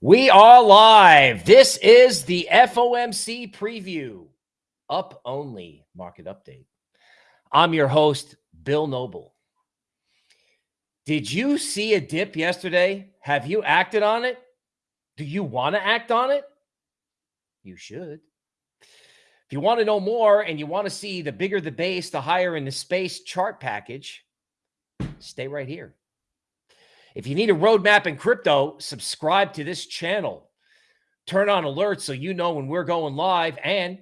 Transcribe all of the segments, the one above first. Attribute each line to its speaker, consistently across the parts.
Speaker 1: We are live. This is the FOMC preview, up only market update. I'm your host, Bill Noble. Did you see a dip yesterday? Have you acted on it? Do you want to act on it? You should. If you want to know more and you want to see the bigger the base, the higher in the space chart package, stay right here. If you need a roadmap in crypto, subscribe to this channel. Turn on alerts so you know when we're going live. And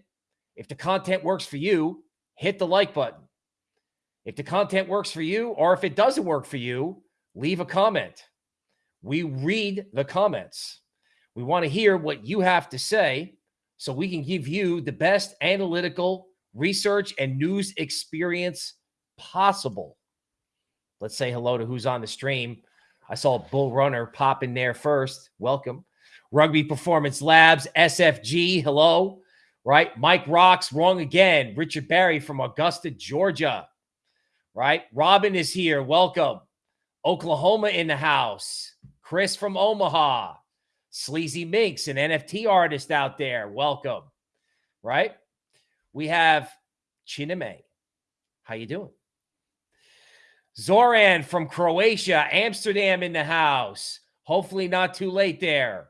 Speaker 1: if the content works for you, hit the like button. If the content works for you, or if it doesn't work for you, leave a comment. We read the comments. We want to hear what you have to say so we can give you the best analytical research and news experience possible. Let's say hello to who's on the stream. I saw Bull Runner pop in there first. Welcome. Rugby Performance Labs, SFG. Hello. Right. Mike Rocks, wrong again. Richard Barry from Augusta, Georgia. Right. Robin is here. Welcome. Oklahoma in the house. Chris from Omaha. Sleazy Minx, an NFT artist out there. Welcome. Right. We have Chineme. How you doing? Zoran from Croatia, Amsterdam in the house. Hopefully, not too late there.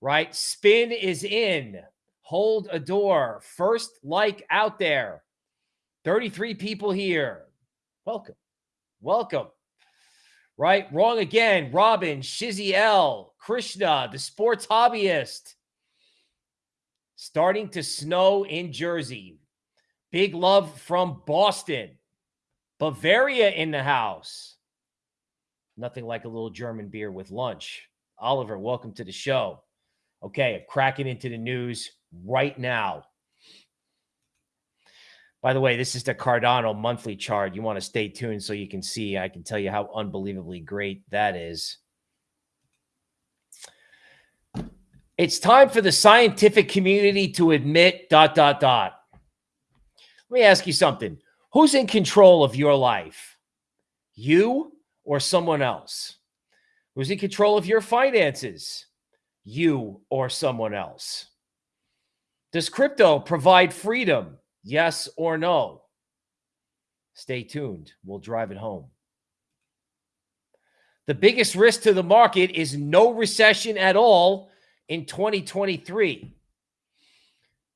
Speaker 1: Right? Spin is in. Hold a door. First like out there. 33 people here. Welcome. Welcome. Right? Wrong again. Robin, Shizzy L, Krishna, the sports hobbyist. Starting to snow in Jersey. Big love from Boston. Bavaria in the house. Nothing like a little German beer with lunch. Oliver, welcome to the show. Okay, cracking into the news right now. By the way, this is the Cardano monthly chart. You want to stay tuned so you can see. I can tell you how unbelievably great that is. It's time for the scientific community to admit dot dot dot. Let me ask you something. Who's in control of your life? You or someone else? Who's in control of your finances? You or someone else? Does crypto provide freedom? Yes or no? Stay tuned. We'll drive it home. The biggest risk to the market is no recession at all in 2023.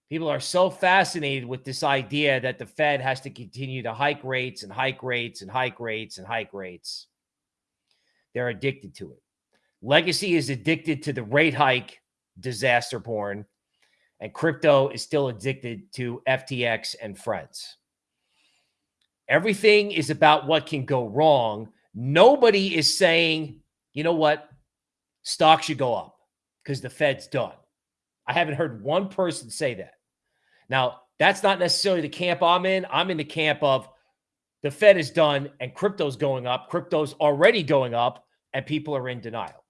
Speaker 1: People are so fascinated with this idea that the Fed has to continue to hike rates and hike rates and hike rates and hike rates. They're addicted to it. Legacy is addicted to the rate hike disaster porn, and crypto is still addicted to FTX and friends. Everything is about what can go wrong. Nobody is saying, you know what, stock should go up because the Fed's done. I haven't heard one person say that. Now, that's not necessarily the camp I'm in. I'm in the camp of the Fed is done and crypto's going up. Crypto's already going up and people are in denial.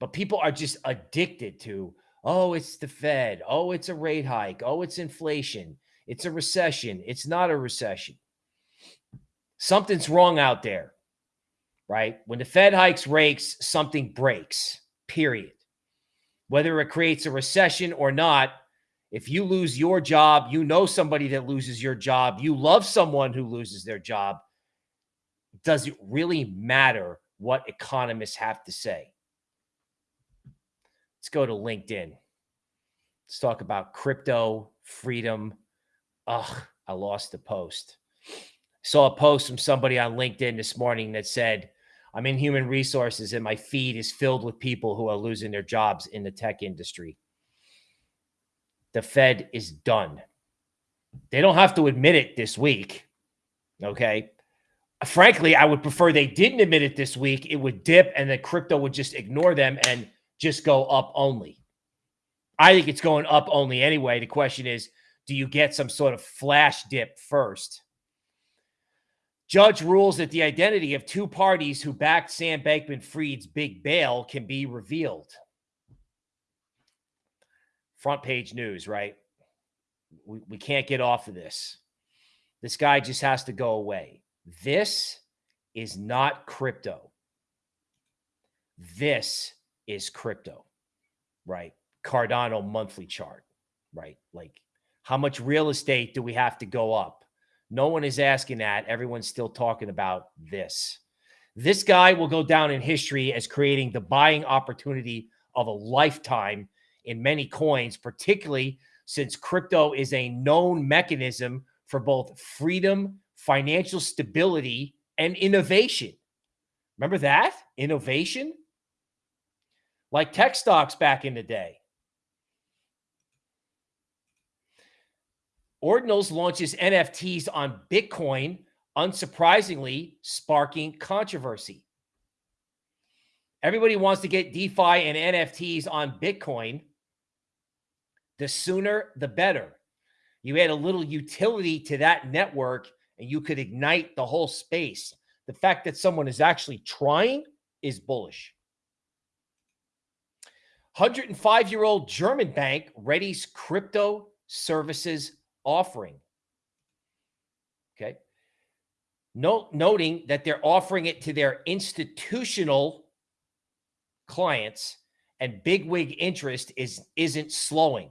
Speaker 1: But people are just addicted to, oh, it's the Fed. Oh, it's a rate hike. Oh, it's inflation. It's a recession. It's not a recession. Something's wrong out there, right? When the Fed hikes rates, something breaks, period. Whether it creates a recession or not, if you lose your job, you know somebody that loses your job, you love someone who loses their job. Does it really matter what economists have to say? Let's go to LinkedIn. Let's talk about crypto freedom. Ugh, I lost the post. Saw a post from somebody on LinkedIn this morning that said, I'm in human resources and my feed is filled with people who are losing their jobs in the tech industry the Fed is done. They don't have to admit it this week. Okay. Frankly, I would prefer they didn't admit it this week. It would dip and the crypto would just ignore them and just go up only. I think it's going up only anyway. The question is, do you get some sort of flash dip first? Judge rules that the identity of two parties who backed Sam Bankman Fried's big bail can be revealed front page news, right? We, we can't get off of this. This guy just has to go away. This is not crypto. This is crypto, right? Cardano monthly chart, right? Like how much real estate do we have to go up? No one is asking that. Everyone's still talking about this. This guy will go down in history as creating the buying opportunity of a lifetime in many coins, particularly since crypto is a known mechanism for both freedom, financial stability, and innovation. Remember that? Innovation? Like tech stocks back in the day. Ordinals launches NFTs on Bitcoin, unsurprisingly, sparking controversy. Everybody wants to get DeFi and NFTs on Bitcoin. The sooner, the better. You add a little utility to that network and you could ignite the whole space. The fact that someone is actually trying is bullish. 105 year old German bank readies crypto services offering. Okay. Note, noting that they're offering it to their institutional clients and big wig interest is isn't slowing.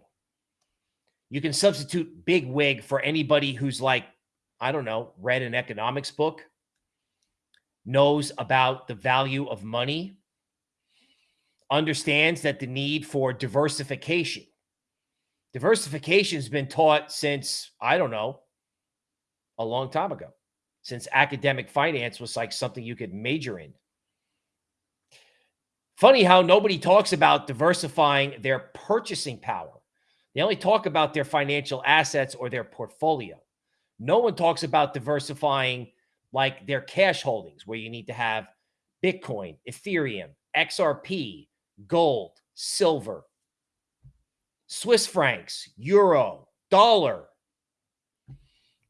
Speaker 1: You can substitute big wig for anybody who's like, I don't know, read an economics book, knows about the value of money, understands that the need for diversification Diversification has been taught since, I don't know, a long time ago, since academic finance was like something you could major in. Funny how nobody talks about diversifying their purchasing power. They only talk about their financial assets or their portfolio. No one talks about diversifying like their cash holdings, where you need to have Bitcoin, Ethereum, XRP, gold, silver, Swiss francs, euro, dollar,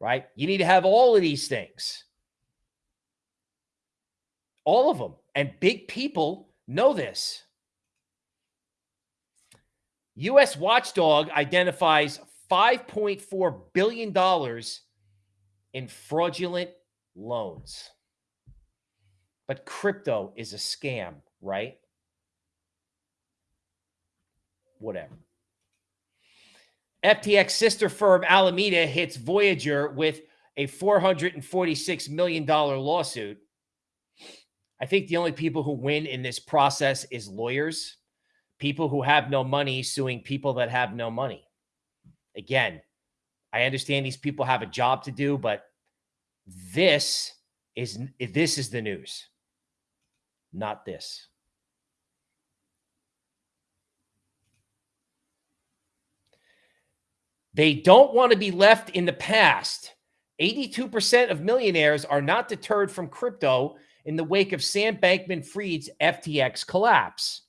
Speaker 1: right? You need to have all of these things. All of them. And big people know this. U.S. Watchdog identifies $5.4 billion in fraudulent loans. But crypto is a scam, right? Whatever. FTX sister firm Alameda hits Voyager with a $446 million lawsuit. I think the only people who win in this process is lawyers, people who have no money suing people that have no money. Again, I understand these people have a job to do, but this is this is the news, not this. They don't want to be left in the past. 82% of millionaires are not deterred from crypto in the wake of Sam Bankman Fried's FTX collapse.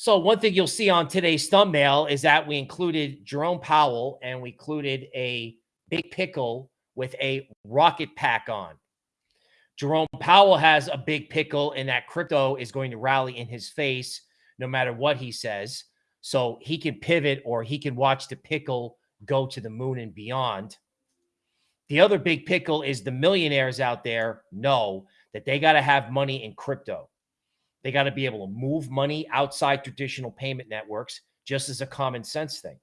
Speaker 1: So, one thing you'll see on today's thumbnail is that we included Jerome Powell and we included a big pickle with a rocket pack on. Jerome Powell has a big pickle in that crypto is going to rally in his face no matter what he says. So he can pivot or he can watch the pickle go to the moon and beyond. The other big pickle is the millionaires out there know that they got to have money in crypto. They got to be able to move money outside traditional payment networks just as a common sense thing.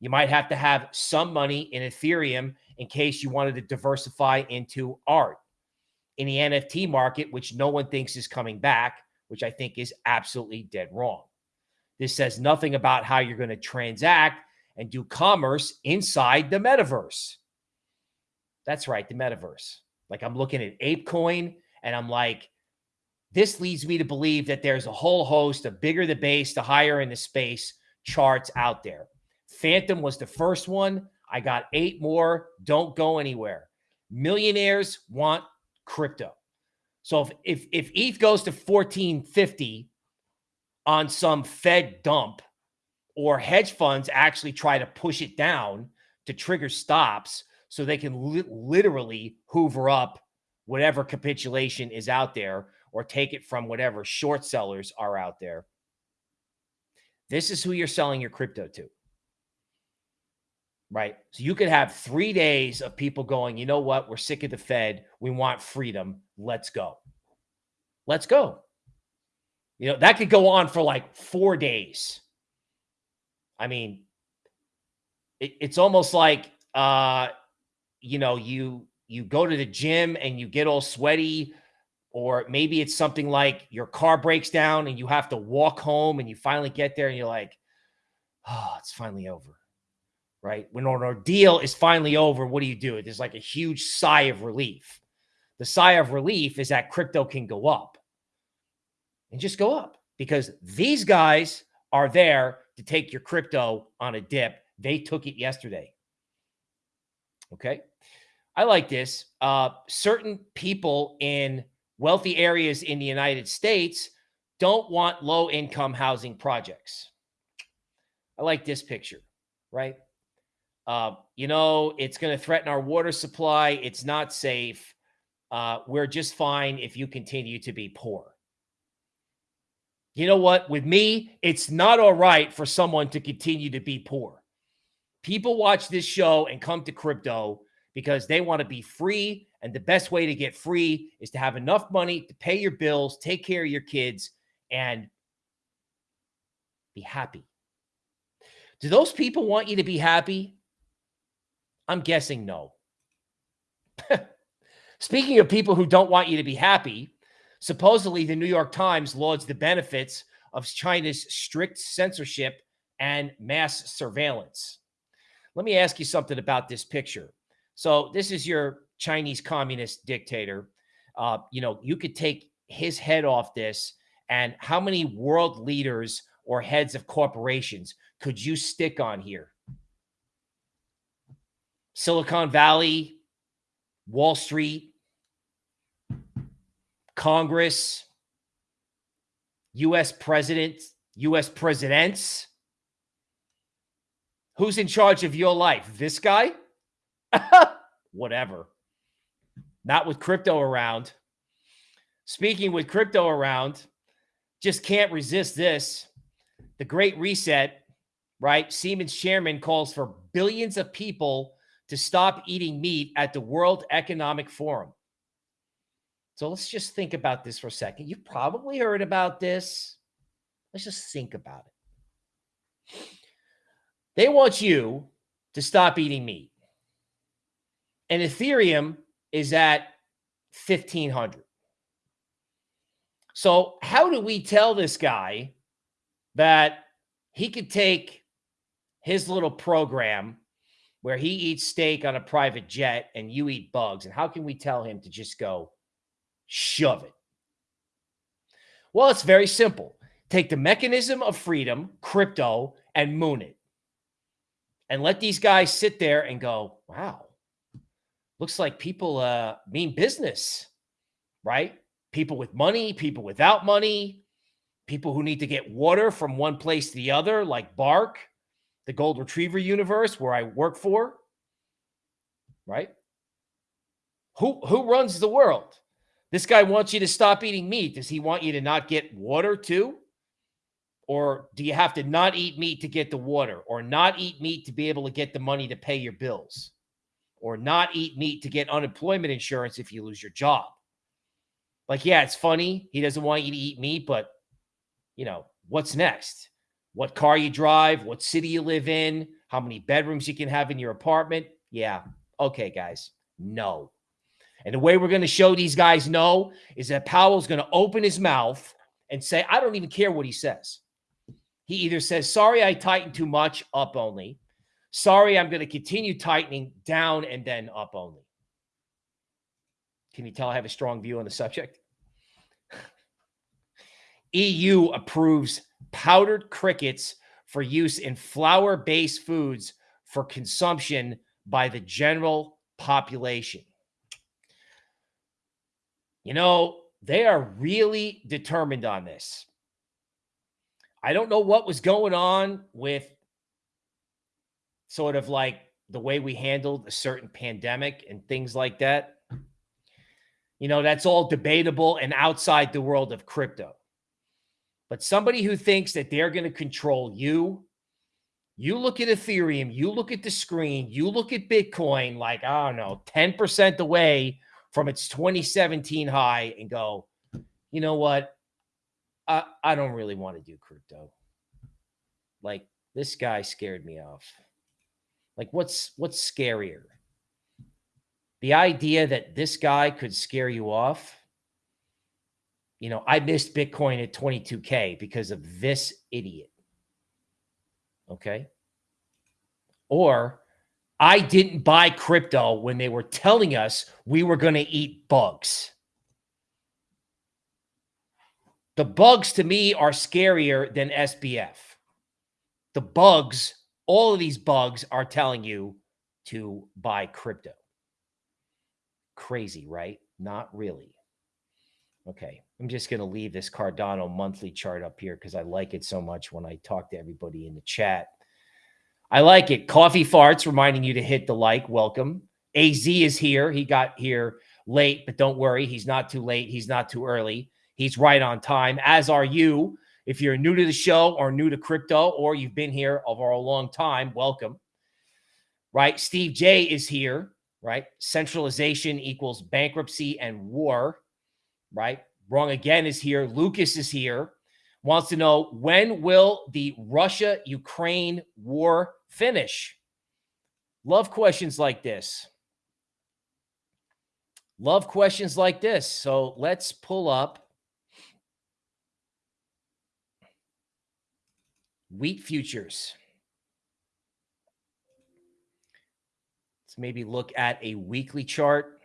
Speaker 1: You might have to have some money in Ethereum in case you wanted to diversify into art in the NFT market, which no one thinks is coming back, which I think is absolutely dead wrong. This says nothing about how you're going to transact and do commerce inside the metaverse. That's right, the metaverse. Like I'm looking at ApeCoin and I'm like, this leads me to believe that there's a whole host of bigger the base, the higher in the space charts out there. Fantom was the first one. I got eight more. Don't go anywhere. Millionaires want crypto. So if if, if ETH goes to 1450, on some Fed dump or hedge funds actually try to push it down to trigger stops so they can li- literally hoover up whatever capitulation is out there or take it from whatever short sellers are out there. This is who you're selling your crypto to. Right. So you could have three days of people going, you know what? We're sick of the Fed. We want freedom. Let's go. Let's go. You know, that could go on for like four days. I mean, it, it's almost like uh, you know, you you go to the gym and you get all sweaty, or maybe it's something like your car breaks down and you have to walk home and you finally get there and you're like, oh, it's finally over. Right. When an ordeal is finally over, what do you do? There's like a huge sigh of relief. The sigh of relief is that crypto can go up and just go up because these guys are there to take your crypto on a dip. They took it yesterday. Okay. I like this. Uh, certain people in wealthy areas in the United States don't want low income housing projects. I like this picture, right? Uh, you know, it's going to threaten our water supply. It's not safe. Uh, we're just fine if you continue to be poor. You know what? With me, it's not all right for someone to continue to be poor. People watch this show and come to crypto because they want to be free. And the best way to get free is to have enough money to pay your bills, take care of your kids, and be happy. Do those people want you to be happy? I'm guessing no. Speaking of people who don't want you to be happy, supposedly the New York Times lauds the benefits of China's strict censorship and mass surveillance. Let me ask you something about this picture. So this is your Chinese communist dictator. Uh, you know, you could take his head off this, and how many world leaders or heads of corporations could you stick on here? Silicon Valley, Wall Street, Congress, U.S. president, U.S. presidents. Who's in charge of your life? This guy? Whatever. Not with crypto around. Speaking with crypto around, just can't resist this. The Great Reset, right? Siemens chairman calls for billions of people to stop eating meat at the World Economic Forum. So let's just think about this for a second. You've probably heard about this. Let's just think about it. They want you to stop eating meat and Ethereum is at 1500. So, how do we tell this guy that he could take his little program where he eats steak on a private jet and you eat bugs? And how can we tell him to just go shove it? Well, it's very simple. Take the mechanism of freedom, crypto, and moon it. And let these guys sit there and go, wow, looks like people uh, mean business, right? People with money, people without money, people who need to get water from one place to the other, like Bark, the Gold Retriever universe where I work for, right? Who who runs the world? This guy wants you to stop eating meat. Does he want you to not get water too? Or do you have to not eat meat to get the water or not eat meat to be able to get the money to pay your bills? Or not eat meat to get unemployment insurance if you lose your job. Like, yeah, it's funny. He doesn't want you to eat meat, but you know, what's next? What car you drive, what city you live in, how many bedrooms you can have in your apartment. Yeah. Okay, guys. No. And the way we're going to show these guys no is that Powell's going to open his mouth and say, I don't even care what he says. He either says, sorry, I tightened too much, up only, Sorry, I'm going to continue tightening down and then up only. Can you tell I have a strong view on the subject? EU approves powdered crickets for use in flour based foods for consumption by the general population. You know, they are really determined on this. I don't know what was going on with sort of like the way we handled a certain pandemic and things like that. You know, that's all debatable and outside the world of crypto. But somebody who thinks that they're going to control you, you look at Ethereum, you look at the screen, you look at Bitcoin like, I don't know, 10% away from its 2017 high and go, you know what? I, I don't really want to do crypto. Like this guy scared me off. Like what's what's scarier? The idea that this guy could scare you off. You know, I missed Bitcoin at 22K because of this idiot. Okay. Or I didn't buy crypto when they were telling us we were going to eat bugs. The bugs to me are scarier than SBF. The bugs, all of these bugs are telling you to buy crypto. Crazy, right? Not really. Okay. I'm just going to leave this Cardano monthly chart up here because I like it so much when I talk to everybody in the chat. I like it. Coffee farts reminding you to hit the like. Welcome. AZ is here. He got here late, but don't worry. He's not too late. He's not too early. He's right on time, as are you. If you're new to the show or new to crypto, or you've been here over a long time, welcome. Right? Steve J is here. Right? Centralization equals bankruptcy and war. Right? Wrong again is here. Lucas is here. Wants to know when will the Russia Ukraine war finish? Love questions like this. Love questions like this. So let's pull up wheat futures. Let's maybe look at a weekly chart.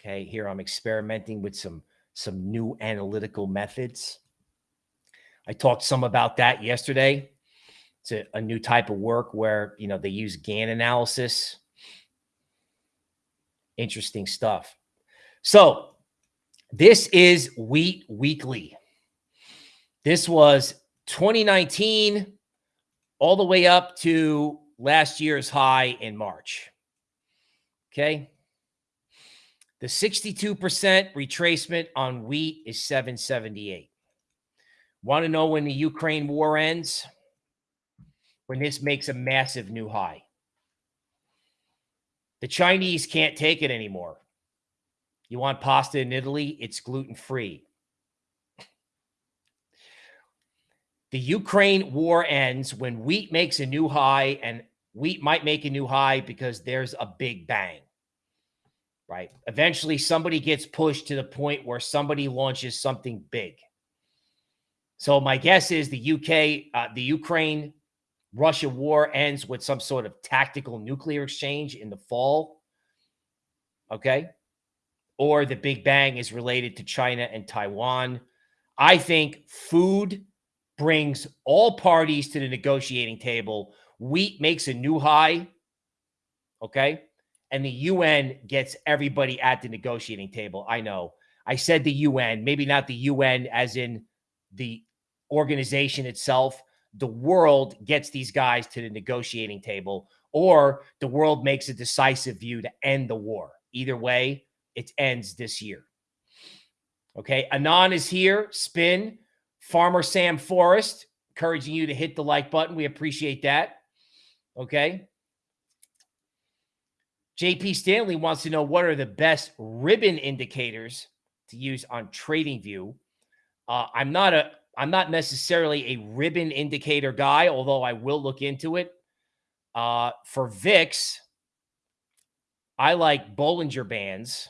Speaker 1: Okay, here I'm experimenting with some some new analytical methods. I talked some about that yesterday. It's a, a new type of work where, you know, they use Gann analysis. Interesting stuff. So this is Wheat Weekly. This was 2019 all the way up to last year's high in March. Okay. The 62% retracement on wheat is 778. Want to know when the Ukraine war ends? When this makes a massive new high. The Chinese can't take it anymore. You want pasta in Italy? It's gluten free. The Ukraine war ends when wheat makes a new high, and wheat might make a new high because there's a big bang, right? Eventually, somebody gets pushed to the point where somebody launches something big. So, my guess is the UK, uh, the Ukraine Russia war ends with some sort of tactical nuclear exchange in the fall. Okay. Or the Big Bang is related to China and Taiwan. I think food brings all parties to the negotiating table. Wheat makes a new high. Okay. And the UN gets everybody at the negotiating table. I know. I said the UN, maybe not the UN as in the organization itself. The world gets these guys to the negotiating table, or the world makes a decisive view to end the war. Either way, it ends this year. Okay. Anon is here. Spin. Farmer Sam Forrest, encouraging you to hit the like button. We appreciate that. Okay. JP Stanley wants to know what are the best ribbon indicators to use on TradingView. Uh, I'm not a I'm not necessarily a ribbon indicator guy, although I will look into it. Uh, for VIX, I like Bollinger Bands.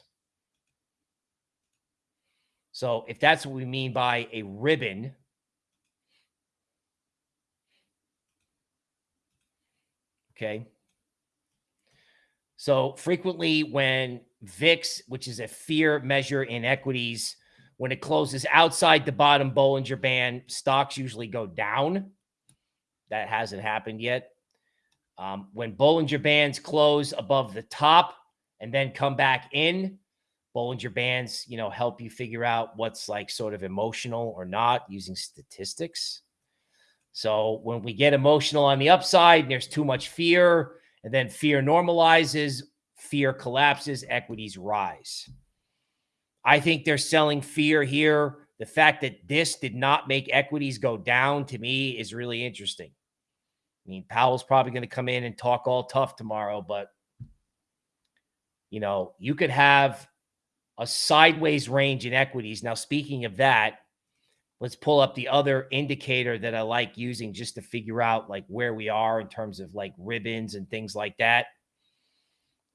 Speaker 1: So if that's what we mean by a ribbon, okay. So frequently when VIX, which is a fear measure in equities, when it closes outside the bottom Bollinger Band, stocks usually go down. That hasn't happened yet. Um, when Bollinger Bands close above the top and then come back in, Bollinger Bands, you know, help you figure out what's like sort of emotional or not using statistics. So when we get emotional on the upside, there's too much fear, and then fear normalizes, fear collapses, equities rise. I think they're selling fear here. The fact that this did not make equities go down to me is really interesting. I mean, Powell's probably going to come in and talk all tough tomorrow, but you know, you could have a sideways range in equities. Now, speaking of that, let's pull up the other indicator that I like using just to figure out like where we are in terms of like ribbons and things like that,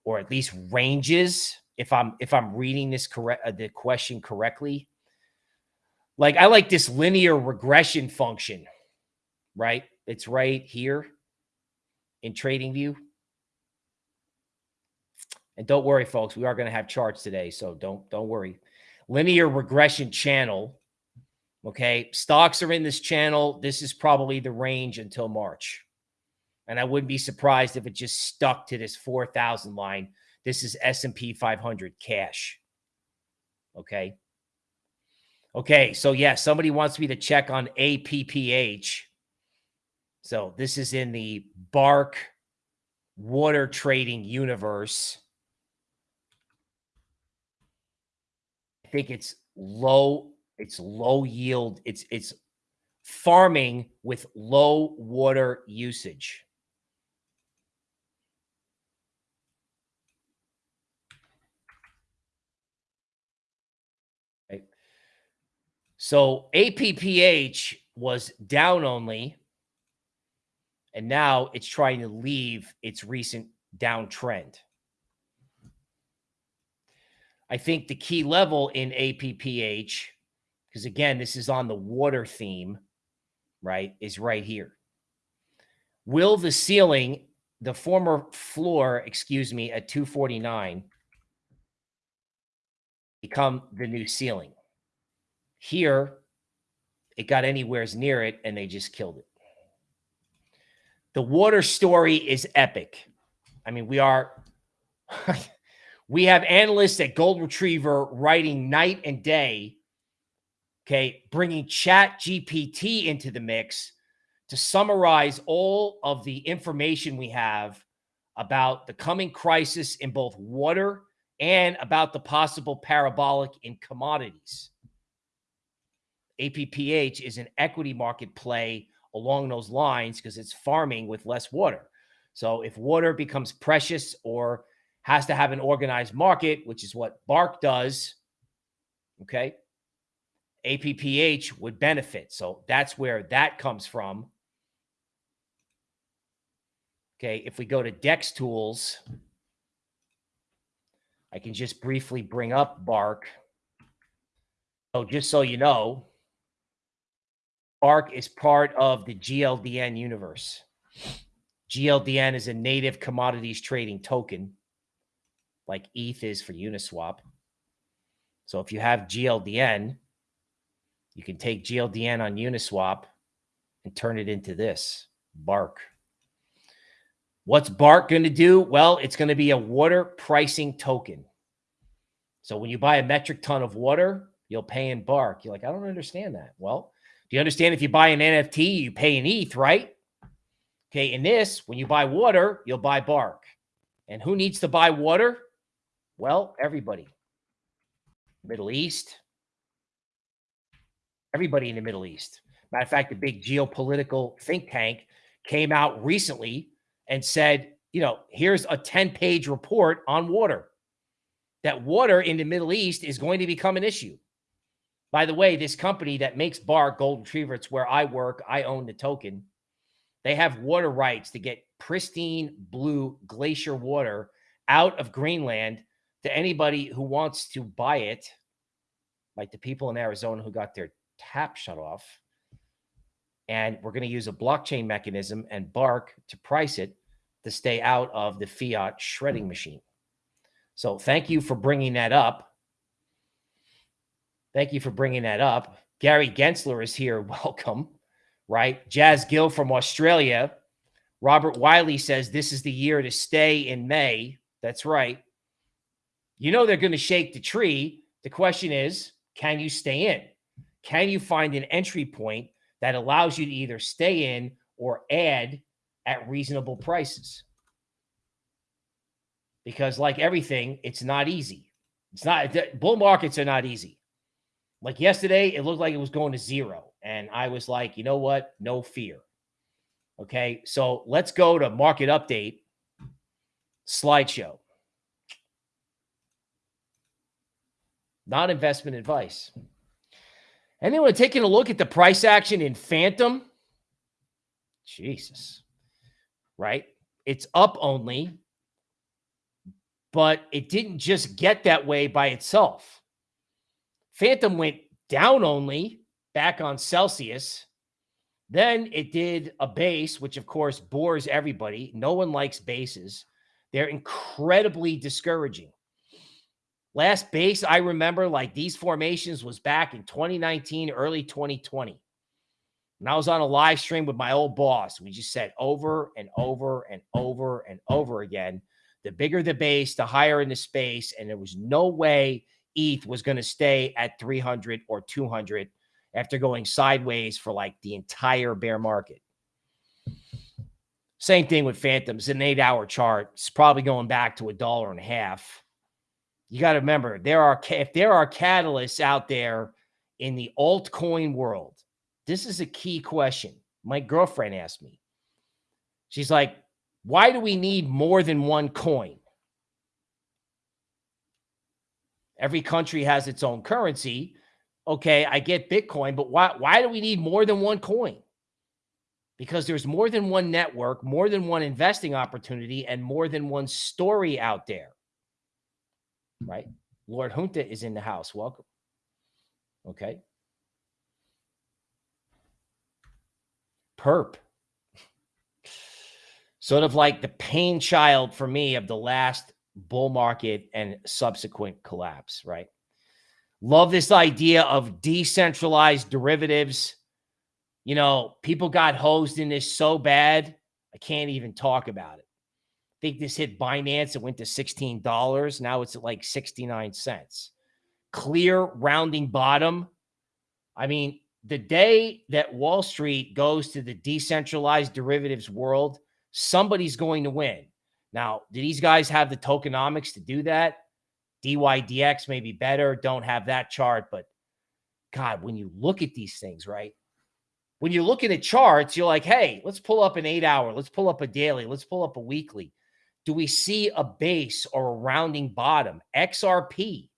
Speaker 1: or at least ranges. If I'm if I'm reading this correct uh, the question correctly, like I like this linear regression function, right? It's right here in TradingView. And don't worry, folks, we are going to have charts today, so don't don't worry. Linear regression channel Okay. Stocks are in this channel. This is probably the range until March. And I wouldn't be surprised if it just stuck to this 4,000 line. This is S&P 500 cash. Okay. Okay. So yeah, somebody wants me to check on APPH. So this is in the Bark water trading universe. Think it's low it's low yield. It's it's farming with low water usage. So APPH was down only, and now it's trying to leave its recent downtrend. I think the key level in APPH because again, this is on the water theme, right, is right here. Will the ceiling, the former floor, excuse me, at 249 become the new ceiling? Here, it got anywheres near it and they just killed it. The water story is epic. I mean, we are, we have analysts at Gold Retriever writing night and day okay, bringing Chat GPT into the mix to summarize all of the information we have about the coming crisis in both water and about the possible parabolic in commodities. APPH is an equity market play along those lines because it's farming with less water. So if water becomes precious or has to have an organized market, which is what Bark does, okay, APPH would benefit. So that's where that comes from. Okay, if we go to DEX tools, I can just briefly bring up Bark. So just so you know, Bark is part of the GLDN universe. GLDN is a native commodities trading token, like ETH is for Uniswap. So if you have GLDN, you can take GLDN on Uniswap and turn it into this Bark. What's Bark going to do? Well, it's going to be a water pricing token. So when you buy a metric ton of water, you'll pay in Bark. You're like, I don't understand that. Well, do you understand if you buy an NFT, you pay in ETH, right? Okay, in this, when you buy water, you'll buy Bark. And who needs to buy water? Well, everybody. Middle East, everybody in the Middle East. Matter of fact, the big geopolitical think tank came out recently and said, you know, here's a 10 page report on water, that water in the Middle East is going to become an issue. By the way, this company that makes Bark Gold Retriever, it's where I work, I own the token. They have water rights to get pristine blue glacier water out of Greenland to anybody who wants to buy it, like the people in Arizona who got their tap shut off. And we're going to use a blockchain mechanism and Bark to price it to stay out of the fiat shredding machine. So thank you for bringing that up. Thank you for bringing that up. Gary Gensler is here. Welcome. Right. Jazz Gill from Australia. Robert Wiley says this is the year to stay in May. That's right. You know they're going to shake the tree. The question is, can you stay in? Can you find an entry point that allows you to either stay in or add at reasonable prices? Because, like everything, it's not easy. It's not, bull markets are not easy. Like yesterday, it looked like it was going to zero. And I was like, you know what? No fear. Okay. So let's go to market update slideshow. Not investment advice. Anyone taking a look at the price action in Fantom? Jesus, right? It's up only, but it didn't just get that way by itself. Fantom went down only back on Celsius. Then it did a base, which of course bores everybody. No one likes bases. They're incredibly discouraging. Last base I remember, like these formations, was back in 2019, early 2020. And I was on a live stream with my old boss. We just said over and over and over and over again the bigger the base, the higher in the space. And there was no way ETH was going to stay at 300 or 200 after going sideways for like the entire bear market. Same thing with Fantom's, an eight hour chart. It's probably going back to a dollar and a half. You got to remember there are if there are catalysts out there in the altcoin world, this is a key question. My girlfriend asked me. She's like, why do we need more than one coin? Every country has its own currency. Okay, I get Bitcoin, but why, why do we need more than one coin? Because there's more than one network, more than one investing opportunity, and more than one story out there. Right? Lord Junta is in the house. Welcome. Okay. Perp sort of like the pain child for me of the last bull market and subsequent collapse, right? Love this idea of decentralized derivatives. You know, people got hosed in this so bad, I can't even talk about it. Think this hit Binance, it went to $16. Now it's at like 69 cents. Clear rounding bottom. I mean, the day that Wall Street goes to the decentralized derivatives world, somebody's going to win. Now, do these guys have the tokenomics to do that? DYDX may be better. Don't have that chart, but God, when you look at these things, right? When you're looking at charts, you're like, hey, let's pull up an eight hour, let's pull up a daily, let's pull up a weekly. Do we see a base or a rounding bottom? XRP,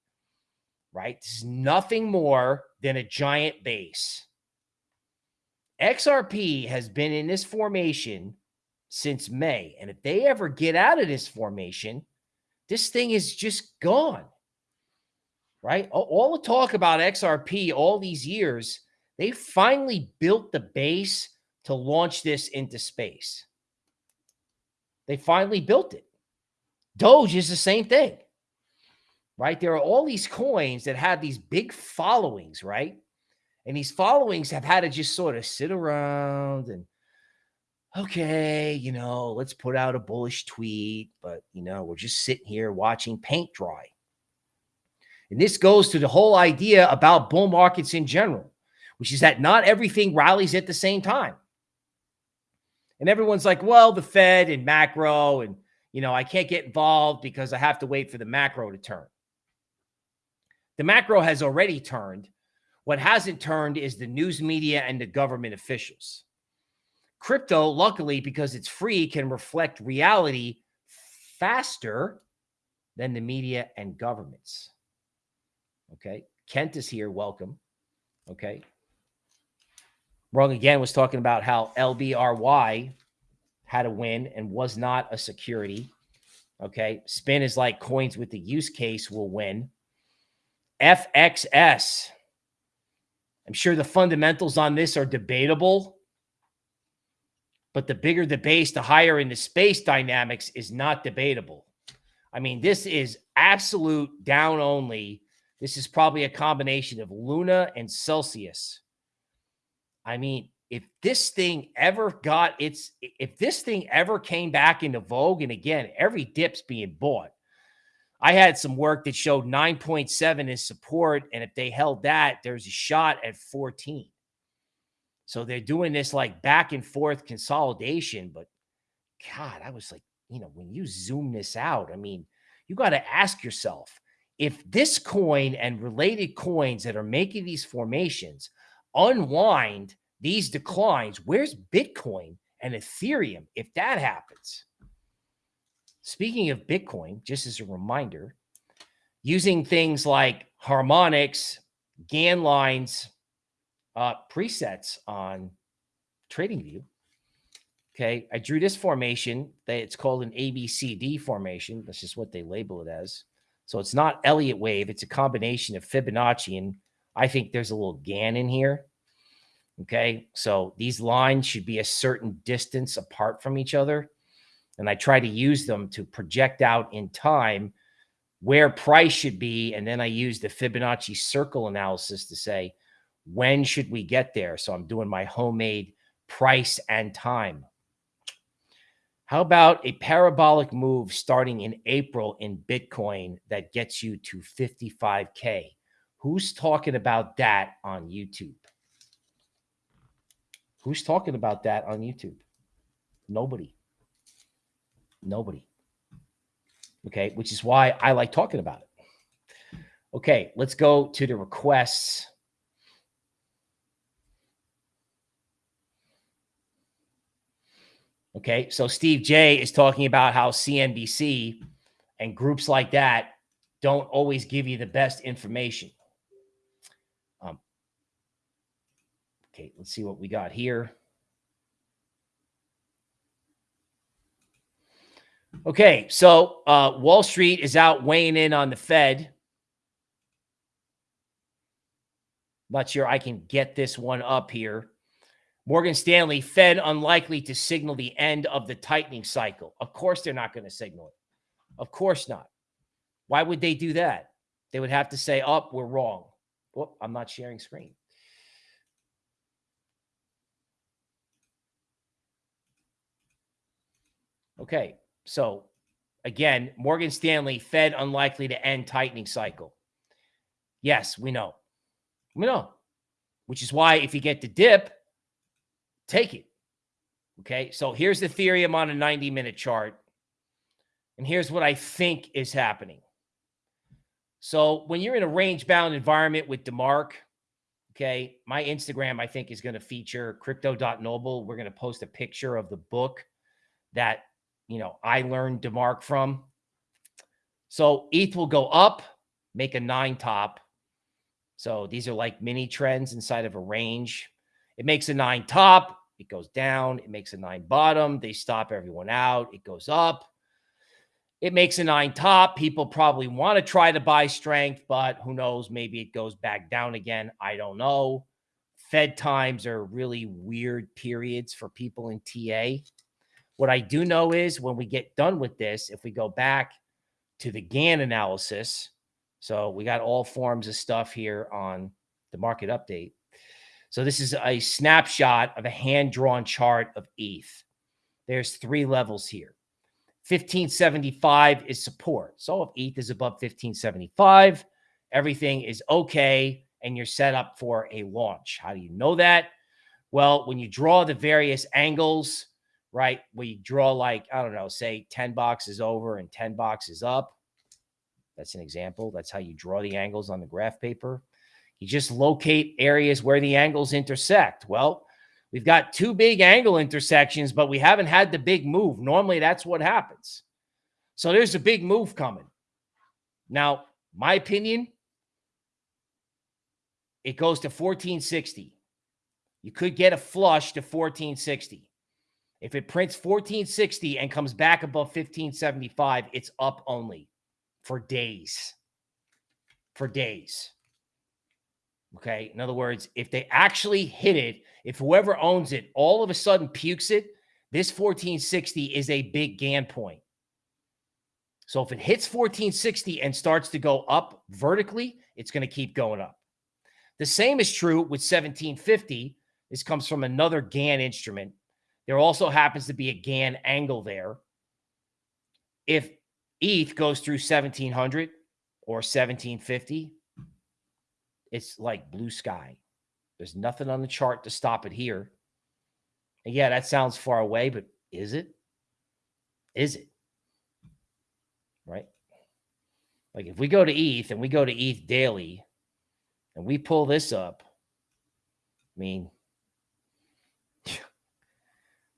Speaker 1: right? This is nothing more than a giant base. XRP has been in this formation since May. And if they ever get out of this formation, this thing is just gone. Right? All the talk about XRP all these years, they finally built the base to launch this into space. They finally built it. Doge is the same thing. Right? There are all these coins that have these big followings, right? And these followings have had to just sort of sit around and okay, you know, let's put out a bullish tweet, but, you know, we're just sitting here watching paint dry. And this goes to the whole idea about bull markets in general, which is that not everything rallies at the same time. And everyone's like, well, the Fed and macro, and, you know, I can't get involved because I have to wait for the macro to turn. The macro has already turned. What hasn't turned is the news media and the government officials. Crypto, luckily, because it's free, can reflect reality faster than the media and governments. Okay. Kent is here. Welcome. Okay. Wrong again was talking about how LBRY had a win and was not a security. Okay. Spin is like coins with the use case will win. FXS. I'm sure the fundamentals on this are debatable. But the bigger the base, the higher in the space dynamics is not debatable. I mean, this is absolute down only. This is probably a combination of Luna and Celsius. I mean, if this thing ever got its, if this thing ever came back into vogue, and again, every dip's being bought. I had some work that showed 9.7 in support. And if they held that, there's a shot at 14. So they're doing this like back and forth consolidation. But God, I was like, you know, when you zoom this out, I mean, you got to ask yourself if this coin and related coins that are making these formations unwind these declines, where's Bitcoin and Ethereum if that happens? Speaking of Bitcoin, just as a reminder, using things like harmonics, Gann lines, uh, presets on TradingView. Okay, I drew this formation that it's called an ABCD formation. That's just what they label it as. So it's not Elliott wave. It's a combination of Fibonacci and I think there's a little Gann in here. Okay, so these lines should be a certain distance apart from each other. And I try to use them to project out in time where price should be. And then I use the Fibonacci circle analysis to say, when should we get there? So I'm doing my homemade price and time. How about a parabolic move starting in April in Bitcoin that gets you to 55K? Who's talking about that on YouTube? Who's talking about that on YouTube? Nobody. Nobody. Okay, which is why I like talking about it. Okay, let's go to the requests. Okay, so Steve J is talking about how CNBC and groups like that don't always give you the best information. Um, okay, let's see what we got here. Okay, so uh, Wall Street is out weighing in on the Fed. Not sure I can get this one up here. Morgan Stanley, Fed unlikely to signal the end of the tightening cycle. Of course, they're not going to signal it. Of course not. Why would they do that? They would have to say, up, oh, we're wrong. Well, I'm not sharing screen. Okay, so again, Morgan Stanley, Fed unlikely to end tightening cycle. Yes, we know. We know. Which is why if you get the dip, Take it. Okay. So here's the theory. I'm on a 90 minute chart. And here's what I think is happening. So when you're in a range bound environment with DeMark, okay, my Instagram, I think, is going to feature crypto.noble. We're going to post a picture of the book that, you know, I learned DeMark from. So ETH will go up, make a nine top. So these are like mini trends inside of a range. It makes a nine top. It goes down. It makes a nine bottom. They stop everyone out. It goes up. It makes a nine top. People probably want to try to buy strength, but who knows? Maybe it goes back down again. I don't know. Fed times are really weird periods for people in TA. What I do know is when we get done with this, if we go back to the Gann analysis, so we got all forms of stuff here on the market update. So this is a snapshot of a hand-drawn chart of ETH. There's three levels here. 1575 is support. So if ETH is above 1575, everything is okay and you're set up for a launch. How do you know that? Well, when you draw the various angles, right, we draw like, I don't know, say 10 boxes over and 10 boxes up. That's an example. That's how you draw the angles on the graph paper. You just locate areas where the angles intersect. Well, we've got two big angle intersections, but we haven't had the big move. Normally, that's what happens. So there's a big move coming. Now, my opinion, it goes to 1460. You could get a flush to 1460. If it prints 1460 and comes back above 1575, it's up only for days. For days. Okay. In other words, if they actually hit it, if whoever owns it all of a sudden pukes it, this 1460 is a big Gann point. So if it hits 1460 and starts to go up vertically, it's going to keep going up. The same is true with 1750. This comes from another Gann instrument. There also happens to be a Gann angle there. If ETH goes through 1700 or 1750, it's like blue sky. There's nothing on the chart to stop it here. And yeah, that sounds far away, but is it? Is it? Right? Like if we go to ETH and we go to ETH daily and we pull this up, I mean,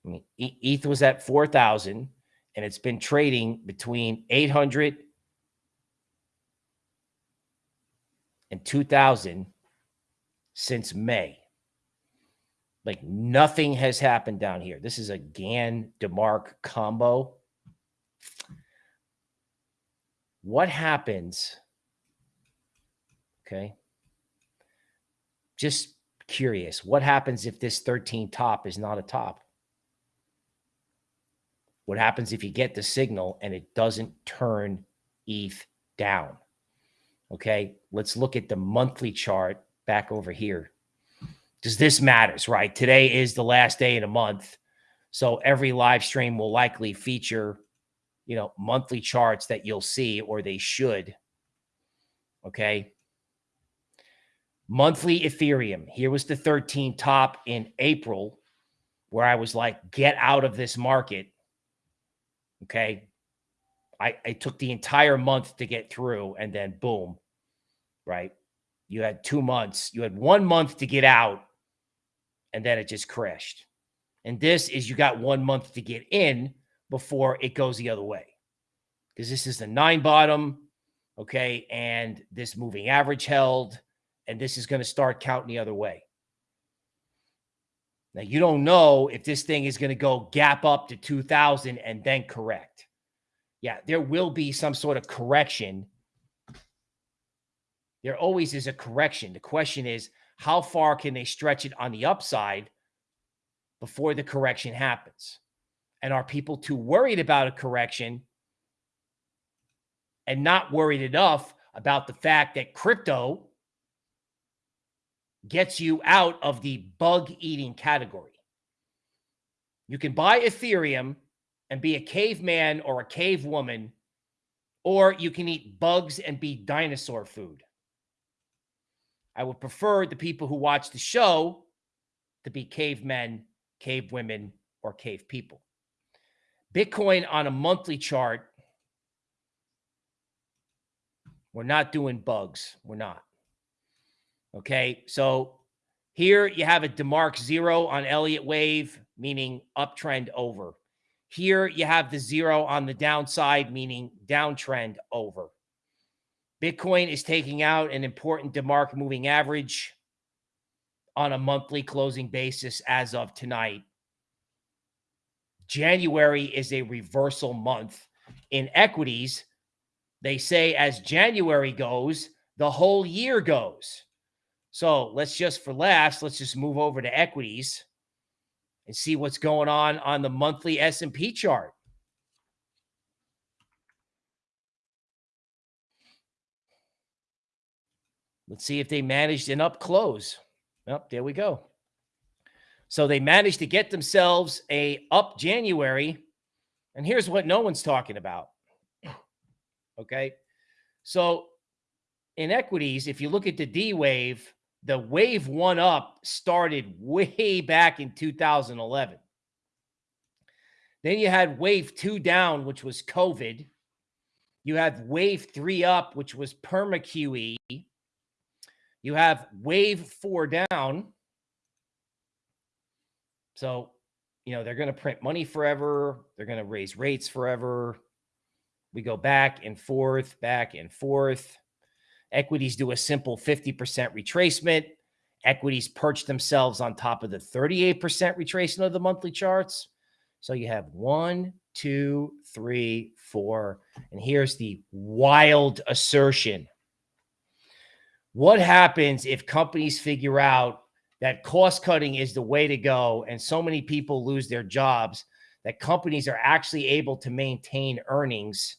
Speaker 1: mean, ETH was at 4,000 and it's been trading between 800 and 2000 since May. Like nothing has happened down here. This is a Gann DeMark combo. What happens? Okay. Just curious. What happens if this 13 top is not a top? What happens if you get the signal and it doesn't turn ETH down? Okay, let's look at the monthly chart back over here. Does this matters, right? Today is the last day in a month. So every live stream will likely feature, you know, monthly charts that you'll see, or they should. Okay. Monthly Ethereum. Here was the 13 top in April, where I was like, get out of this market. Okay. I, I took the entire month to get through and then boom, right? You had two months, you had one month to get out and then it just crashed. And this is you got one month to get in before it goes the other way. Because this is the nine bottom, okay, and this moving average held, and this is going to start counting the other way. Now, you don't know if this thing is going to go gap up to 2000 and then correct. Yeah, there will be some sort of correction. There always is a correction. The question is, how far can they stretch it on the upside before the correction happens? And are people too worried about a correction and not worried enough about the fact that crypto gets you out of the bug eating category. You can buy Ethereum and be a caveman or a cave woman, or you can eat bugs and be dinosaur food. I would prefer the people who watch the show to be cavemen, cave women, or cave people. Bitcoin on a monthly chart, we're not doing bugs. We're not. Okay. So here you have a DeMark zero on Elliott wave, meaning uptrend over. Here you have the zero on the downside, meaning downtrend over. Bitcoin is taking out an important DeMark moving average on a monthly closing basis as of tonight. January is a reversal month in equities. They say as January goes, the whole year goes. So let's just for last, let's just move over to equities and see what's going on on the monthly S&P chart. Let's see if they managed an up close. Yep, there we go. So they managed to get themselves a up January. And here's what no one's talking about. Okay. So in equities, if you look at the D wave, the wave one up started way back in 2011. Then you had wave two down, which was COVID. You had wave three up, which was perma QE. You have wave four down. So, you know, they're going to print money forever. They're going to raise rates forever. We go back and forth, back and forth. Equities do a simple 50% retracement. Equities perch themselves on top of the 38% retracement of the monthly charts. So you have one, two, three, four. And here's the wild assertion. What happens if companies figure out that cost cutting is the way to go and so many people lose their jobs that companies are actually able to maintain earnings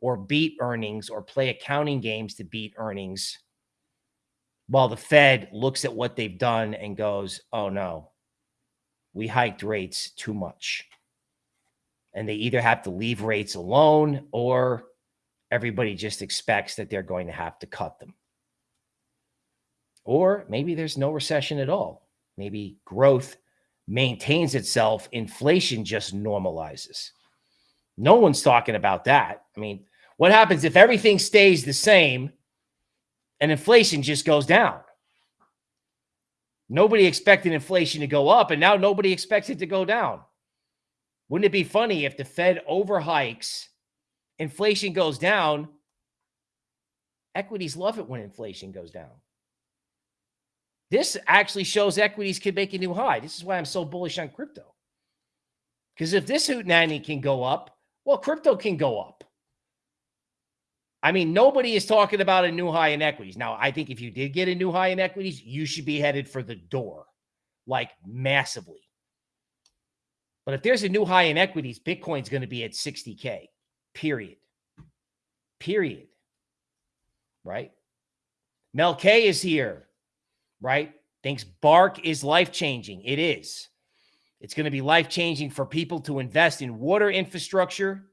Speaker 1: or beat earnings or play accounting games to beat earnings while the Fed looks at what they've done and goes, oh no, we hiked rates too much. And they either have to leave rates alone or everybody just expects that they're going to have to cut them. Or maybe there's no recession at all. Maybe growth maintains itself, inflation just normalizes. No one's talking about that. I mean, what happens if everything stays the same and inflation just goes down? Nobody expected inflation to go up, and now nobody expects it to go down. Wouldn't it be funny if the Fed overhikes, inflation goes down? Equities love it when inflation goes down. This actually shows equities can make a new high. This is why I'm so bullish on crypto. Because if this hoot hootenanny can go up, well, crypto can go up. I mean, nobody is talking about a new high in equities. Now, I think if you did get a new high in equities, you should be headed for the door, like massively. But if there's a new high in equities, Bitcoin's going to be at 60K, period. Period. Right? Mel K is here, right? Thinks Bark is life changing. It is. It's going to be life changing for people to invest in water infrastructure,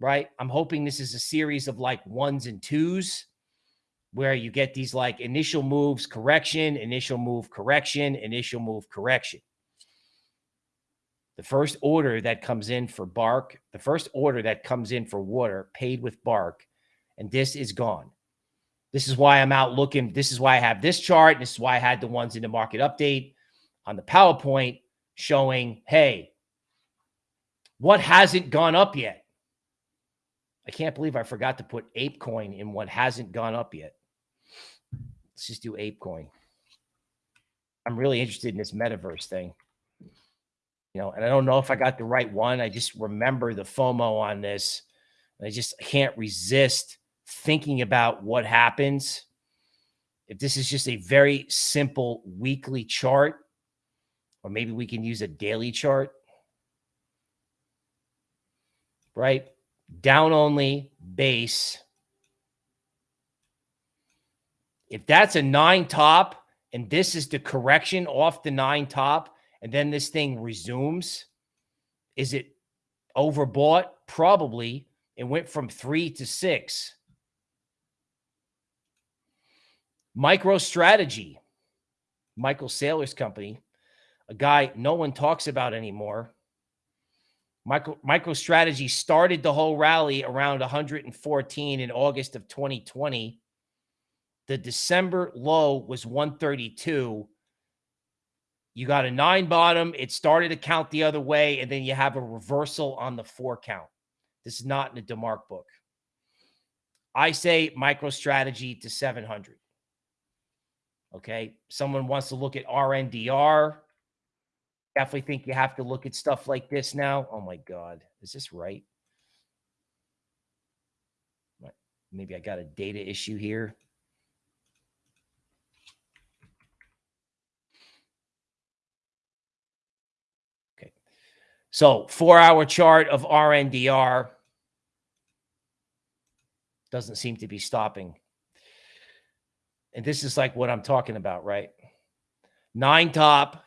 Speaker 1: right? I'm hoping this is a series of like ones and twos where you get these like initial moves, correction, initial move, correction, initial move, correction. The first order that comes in for bark, the first order that comes in for water paid with bark, and this is gone. This is why I'm out looking. This is why I have this chart. This is why I had the ones in the market update on the PowerPoint showing, hey, what hasn't gone up yet? I can't believe I forgot to put ApeCoin in what hasn't gone up yet. Let's just do ApeCoin. I'm really interested in this metaverse thing. You know, and I don't know if I got the right one. I just remember the FOMO on this. I just can't resist thinking about what happens if this is just a very simple weekly chart, or maybe we can use a daily chart, right? Down only base. If that's a nine top and this is the correction off the nine top, and then this thing resumes, is it overbought? Probably. It went from three to six. MicroStrategy, Michael Saylor's company, a guy no one talks about anymore. Micro, MicroStrategy started the whole rally around 114 in August of 2020. The December low was 132. You got a nine bottom. It started to count the other way, and then you have a reversal on the four count. This is not in the DeMark book. I say MicroStrategy to 700. Okay. Someone wants to look at RNDR. Definitely think you have to look at stuff like this now. Oh my God. Is this right? Maybe I got a data issue here. Okay. So four hour chart of RNDR doesn't seem to be stopping. And this is like what I'm talking about, right? Nine top,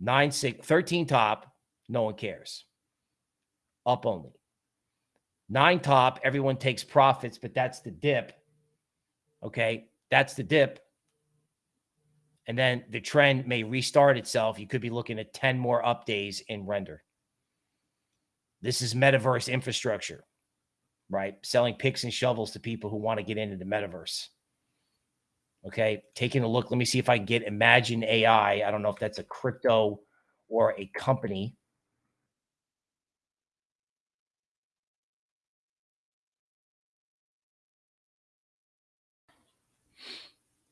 Speaker 1: nine six, 13 top, no one cares. Up only. Nine top, everyone takes profits, but that's the dip. Okay. That's the dip. And then the trend may restart itself. You could be looking at 10 more up days in render. This is metaverse infrastructure, right? Selling picks and shovels to people who want to get into the metaverse. Okay, taking a look. Let me see if I can get Imagine AI. I don't know if that's a crypto or a company.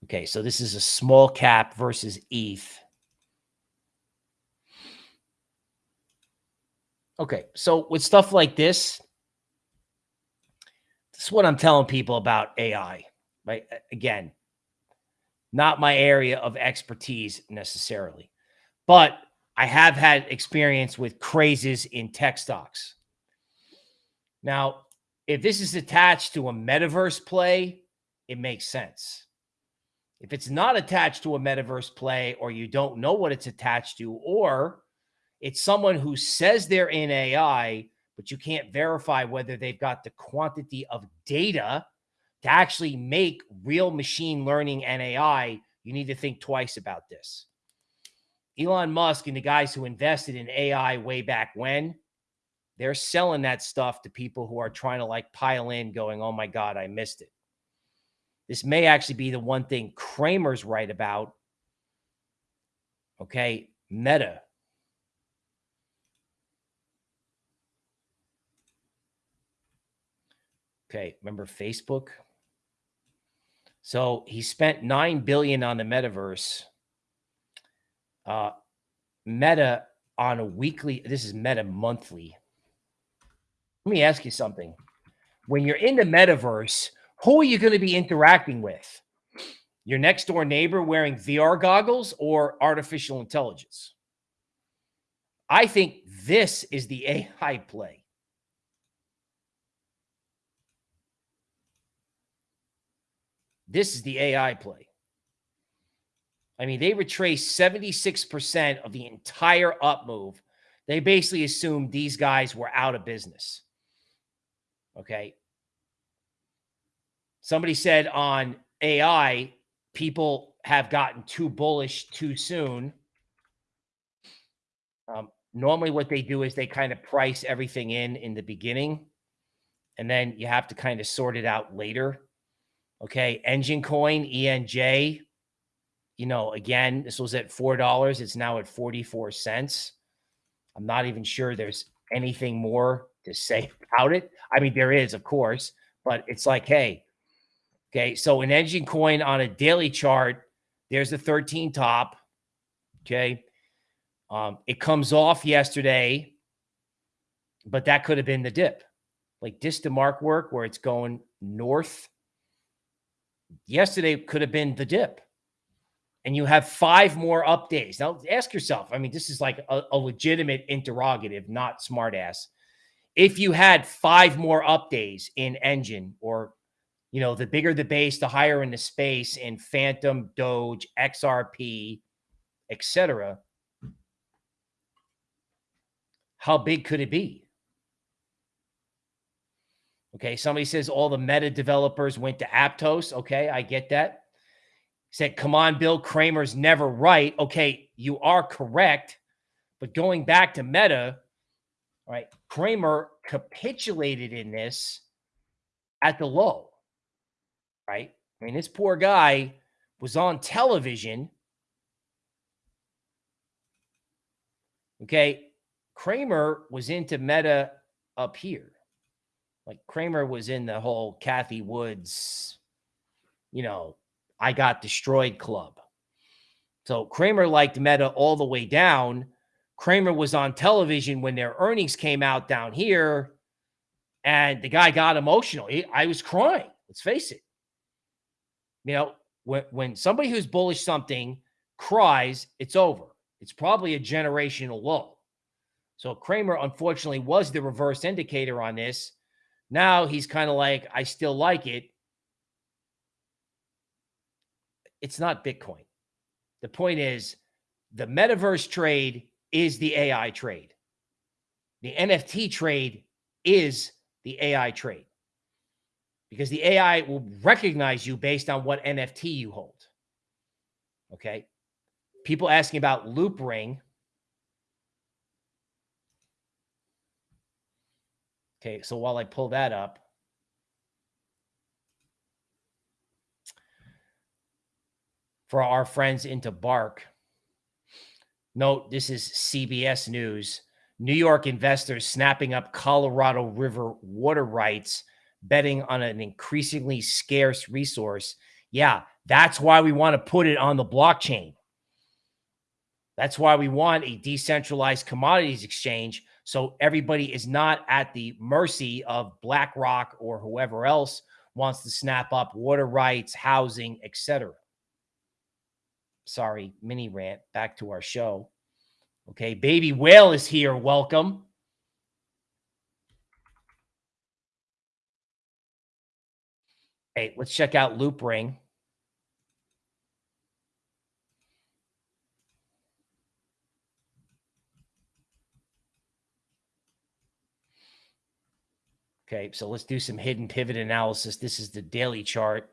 Speaker 1: Okay, so this is a small cap versus ETH. Okay, so with stuff like this, this is what I'm telling people about AI, right? Again, not my area of expertise necessarily, but I have had experience with crazes in tech stocks. Now, if this is attached to a metaverse play, it makes sense. If it's not attached to a metaverse play, or you don't know what it's attached to, or it's someone who says they're in AI, but you can't verify whether they've got the quantity of data to actually make real machine learning and AI, you need to think twice about this. Elon Musk and the guys who invested in AI way back when, they're selling that stuff to people who are trying to like pile in, going, oh my God, I missed it. This may actually be the one thing Cramer's right about. Okay. Meta. Okay. Remember Facebook? So he spent nine billion on the metaverse. Uh, Meta on a weekly. This is Meta monthly. Let me ask you something. When you're in the metaverse, who are you going to be interacting with? Your next door neighbor wearing VR goggles or artificial intelligence? I think this is the AI play. This is the AI play. I mean, they retraced 76% of the entire up move. They basically assumed these guys were out of business. Okay. Somebody said on AI, people have gotten too bullish too soon. Um, normally, what they do is they kind of price everything in in the beginning, and then you have to kind of sort it out later. Okay, Enjin Coin, ENJ. You know, again, this was at four dollars. It's now at forty-four cents. I'm not even sure there's anything more to say about it. I mean, there is, of course, but it's like, hey, okay, so an Enjin Coin on a daily chart, there's the 13 top. Okay. Um, it comes off yesterday, but that could have been the dip. Like this DeMark work where it's going north yesterday could have been the dip. And you have five more up days. Now ask yourself, I mean, this is like a, a legitimate interrogative, not smartass. If you had five more up days in Enjin or you know, the bigger the base, the higher in the space in Fantom, Doge, XRP, etc. How big could it be? Okay, somebody says all the meta developers went to Aptos. Okay, I get that. Said, come on, Bill Cramer's never right. Okay, you are correct. But going back to meta, right, Cramer capitulated in this at the low, right? I mean, this poor guy was on television. Okay, Cramer was into meta up here. Like Cramer was in the whole Cathie Woods, you know, I got destroyed club. So Cramer liked Meta all the way down. Cramer was on television when their earnings came out down here, and the guy got emotional. He, I was crying. Let's face it. You know, when when somebody who's bullish something cries, it's over. It's probably a generational low. So Cramer, unfortunately, was the reverse indicator on this. Now he's kind of like, I still like it. It's not Bitcoin. The point is, the metaverse trade is the AI trade. The NFT trade is the AI trade because the AI will recognize you based on what NFT you hold. Okay. People asking about Loopring. Okay, so while I pull that up, for our friends into Bark, note this is CBS News. New York investors snapping up Colorado River water rights, betting on an increasingly scarce resource. Yeah, that's why we want to put it on the blockchain. That's why we want a decentralized commodities exchange so everybody is not at the mercy of BlackRock or whoever else wants to snap up water rights, housing, etc. Sorry, mini rant. Back to our show. Okay, baby whale is here. Welcome. Hey, let's check out Loopring. Okay, so let's do some hidden pivot analysis. This is the daily chart.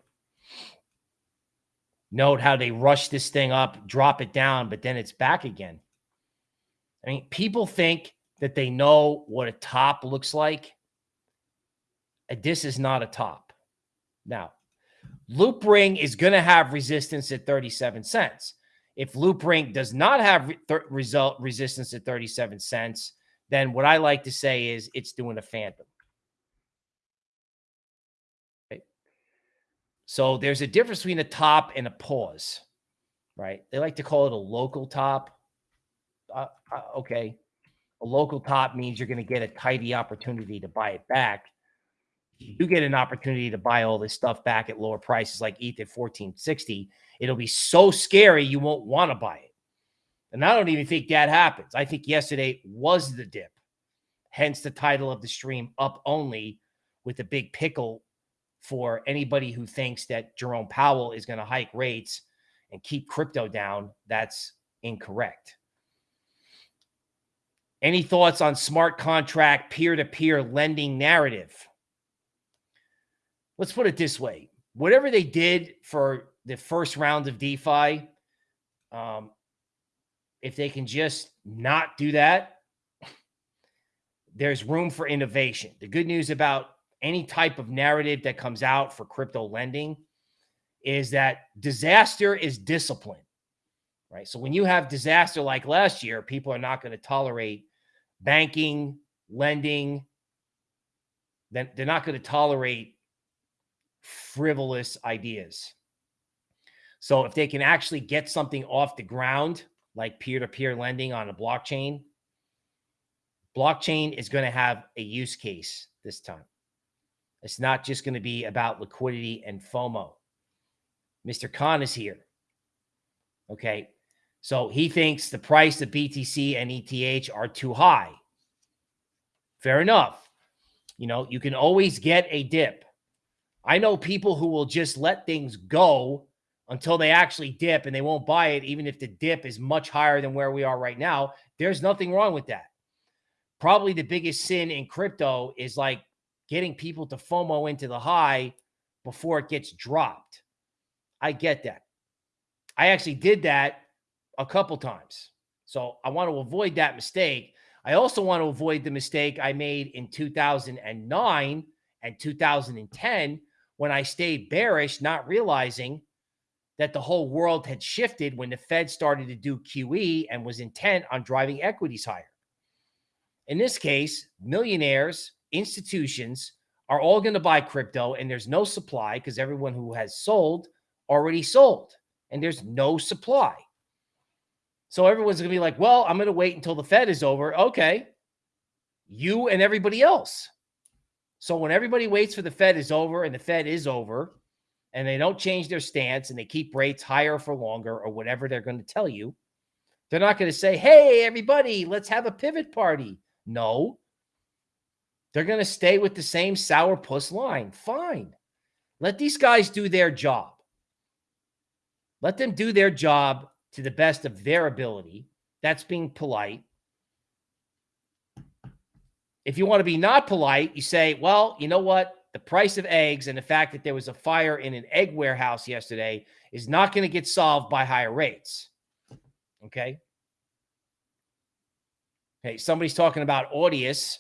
Speaker 1: Note how they rush this thing up, drop it down, but then it's back again. I mean, people think that they know what a top looks like. Uh, this is not a top. Now, Loopring is going to have resistance at 37 cents. If Loopring does not have result resistance at 37 cents, then what I like to say is it's doing a phantom. So there's a difference between a top and a pause, right? They like to call it a local top. Uh, uh, okay. A local top means you're going to get a tidy opportunity to buy it back. You get an opportunity to buy all this stuff back at lower prices like ETH at 1460. It'll be so scary you won't want to buy it. And I don't even think that happens. I think yesterday was the dip. Hence the title of the stream, Up Only, with a big pickle for anybody who thinks that Jerome Powell is going to hike rates and keep crypto down. That's incorrect. Any thoughts on smart contract peer to peer lending narrative? Let's put it this way whatever they did for the first round of DeFi, um, if they can just not do that, there's room for innovation. The good news about any type of narrative that comes out for crypto lending is that disaster is discipline, right? So when you have disaster like last year, people are not going to tolerate banking, lending. Then they're not going to tolerate frivolous ideas. So if they can actually get something off the ground, like peer-to-peer lending on a blockchain, blockchain is going to have a use case this time. It's not just going to be about liquidity and FOMO. Mr. Khan is here. Okay. So he thinks the price of BTC and ETH are too high. Fair enough. You know, you can always get a dip. I know people who will just let things go until they actually dip and they won't buy it, even if the dip is much higher than where we are right now. There's nothing wrong with that. Probably the biggest sin in crypto is like getting people to FOMO into the high before it gets dropped. I get that. I actually did that a couple times. So I want to avoid that mistake. I also want to avoid the mistake I made in 2009 and 2010 when I stayed bearish, not realizing that the whole world had shifted when the Fed started to do QE and was intent on driving equities higher. In this case, millionaires institutions are all going to buy crypto and there's no supply because everyone who has sold already sold and there's no supply. So everyone's going to be like, well, I'm going to wait until the Fed is over. Okay. You and everybody else. So when everybody waits for the Fed is over and the Fed is over and they don't change their stance and they keep rates higher for longer or whatever they're going to tell you, they're not going to say, hey, everybody, let's have a pivot party. No, they're going to stay with the same sourpuss line. Fine. Let these guys do their job. Let them do their job to the best of their ability. That's being polite. If you want to be not polite, you say, well, you know what? The price of eggs and the fact that there was a fire in an egg warehouse yesterday is not going to get solved by higher rates. Okay. Hey, somebody's talking about Audius.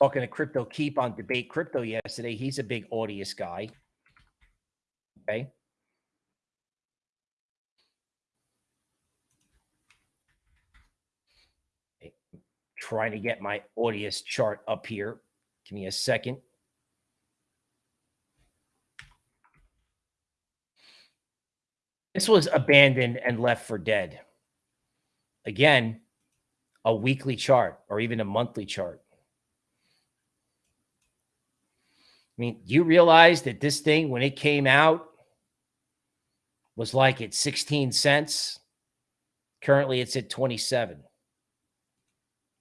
Speaker 1: Talking to Crypto Keep on Debate Crypto yesterday. He's a big Audius guy. Okay. Trying to get my Audius chart up here. Give me a second. This was abandoned and left for dead. Again, a weekly chart or even a monthly chart. I mean, you realize that this thing, when it came out, was like at 16 cents? Currently, it's at 27. I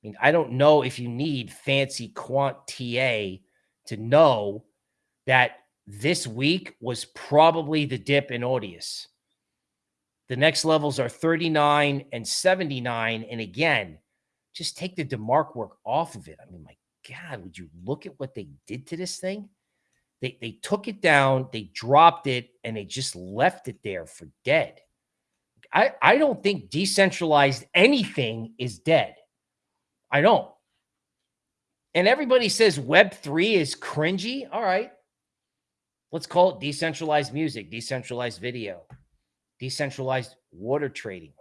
Speaker 1: mean, I don't know if you need fancy quant TA to know that this week was probably the dip in Audius. The next levels are 39 and 79. And again, just take the DeMark work off of it. I mean, my God, would you look at what they did to this thing? They they took it down, they dropped it, and they just left it there for dead. I, I don't think decentralized anything is dead. I don't. And everybody says Web3 is cringy. All right. Let's call it decentralized music, decentralized video, decentralized water trading.